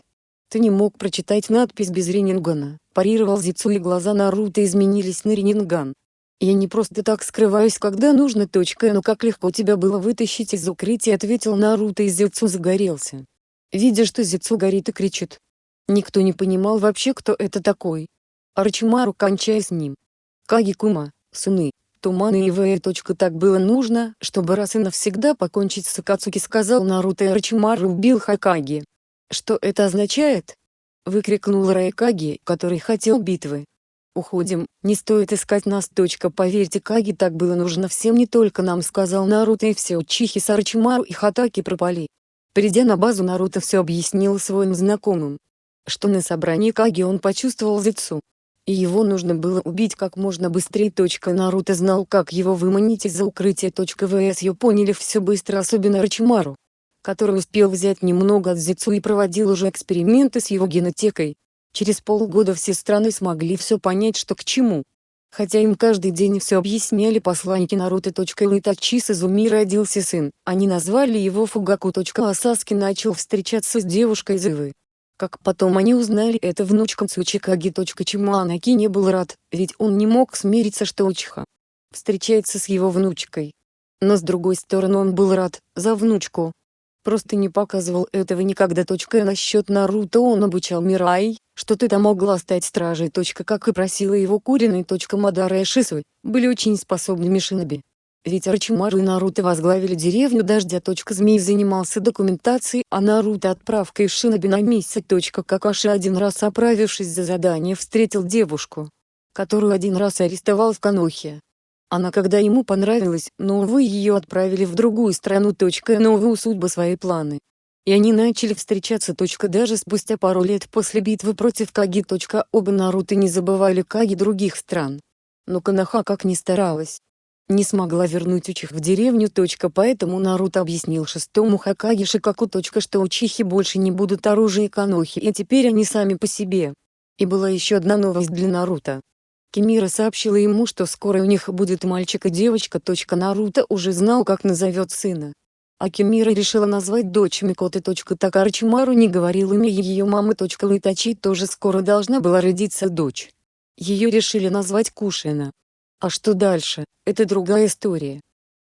Speaker 1: Ты не мог прочитать надпись без Ренингана, парировал Зицу и глаза Наруто изменились на Ренинган. «Я не просто так скрываюсь, когда нужно. Точка, но как легко тебя было вытащить из укрытия», ответил Наруто и Зицу загорелся. Видя, что Зицу горит и кричит. Никто не понимал вообще, кто это такой. Арчимару кончая с ним. Каги-кума, сыны, Туманы и Вэя. Так было нужно, чтобы раз и навсегда покончить с Акацуки сказал Наруто и Арчимару убил Хакаги. Что это означает? Выкрикнул Райкаги, который хотел битвы. Уходим, не стоит искать нас. Поверьте Каги так было нужно всем не только нам сказал Наруто и все Учихи Сарачимару и Хатаки пропали. Придя на базу Наруто все объяснил своим знакомым. Что на собрании Каги он почувствовал Зицу. И его нужно было убить как можно быстрее. Наруто знал как его выманить из-за укрытия. ВС ее поняли все быстро особенно Рачимару который успел взять немного от Зицу и проводил уже эксперименты с его генотекой. Через полгода все страны смогли все понять что к чему. Хотя им каждый день все объясняли посланники Наруто. У Итачи с Изуми родился сын, они назвали его Фугаку. А Саски начал встречаться с девушкой Зывы. Как потом они узнали, это внучка Цучикаги. Чему не был рад, ведь он не мог смириться что Учиха встречается с его внучкой. Но с другой стороны он был рад, за внучку, Просто не показывал этого никогда. Точка насчет Наруто он обучал Мирай, что ты там могла стать стражей. Точка как и просила его Куриной. Точка Мадара и Шису, были очень способными шиноби. Ведь Арчимару и Наруто возглавили деревню Дождя. Точка Змей занимался документацией, а Наруто отправкой шиноби на месяц. Точка Какаши один раз оправившись за задание встретил девушку, которую один раз арестовал в Канохе. Она когда ему понравилась, но увы ее отправили в другую страну. Но увы судьбы свои планы. И они начали встречаться. Даже спустя пару лет после битвы против Каги. Оба Наруто не забывали Каги других стран. Но Канаха как ни старалась, не смогла вернуть Учих в деревню. Поэтому Наруто объяснил шестому Хакаги Шикаку. Что Учихи больше не будут оружие Канохи и теперь они сами по себе. И была еще одна новость для Наруто. Кимира сообщила ему, что скоро у них будет мальчик и девочка. Наруто уже знал, как назовет сына. А Кимира решила назвать дочь Микоты. Так Арчимару не говорил имя ее мамы. Литачи тоже скоро должна была родиться дочь. Ее решили назвать Кушина. А что дальше, это другая история.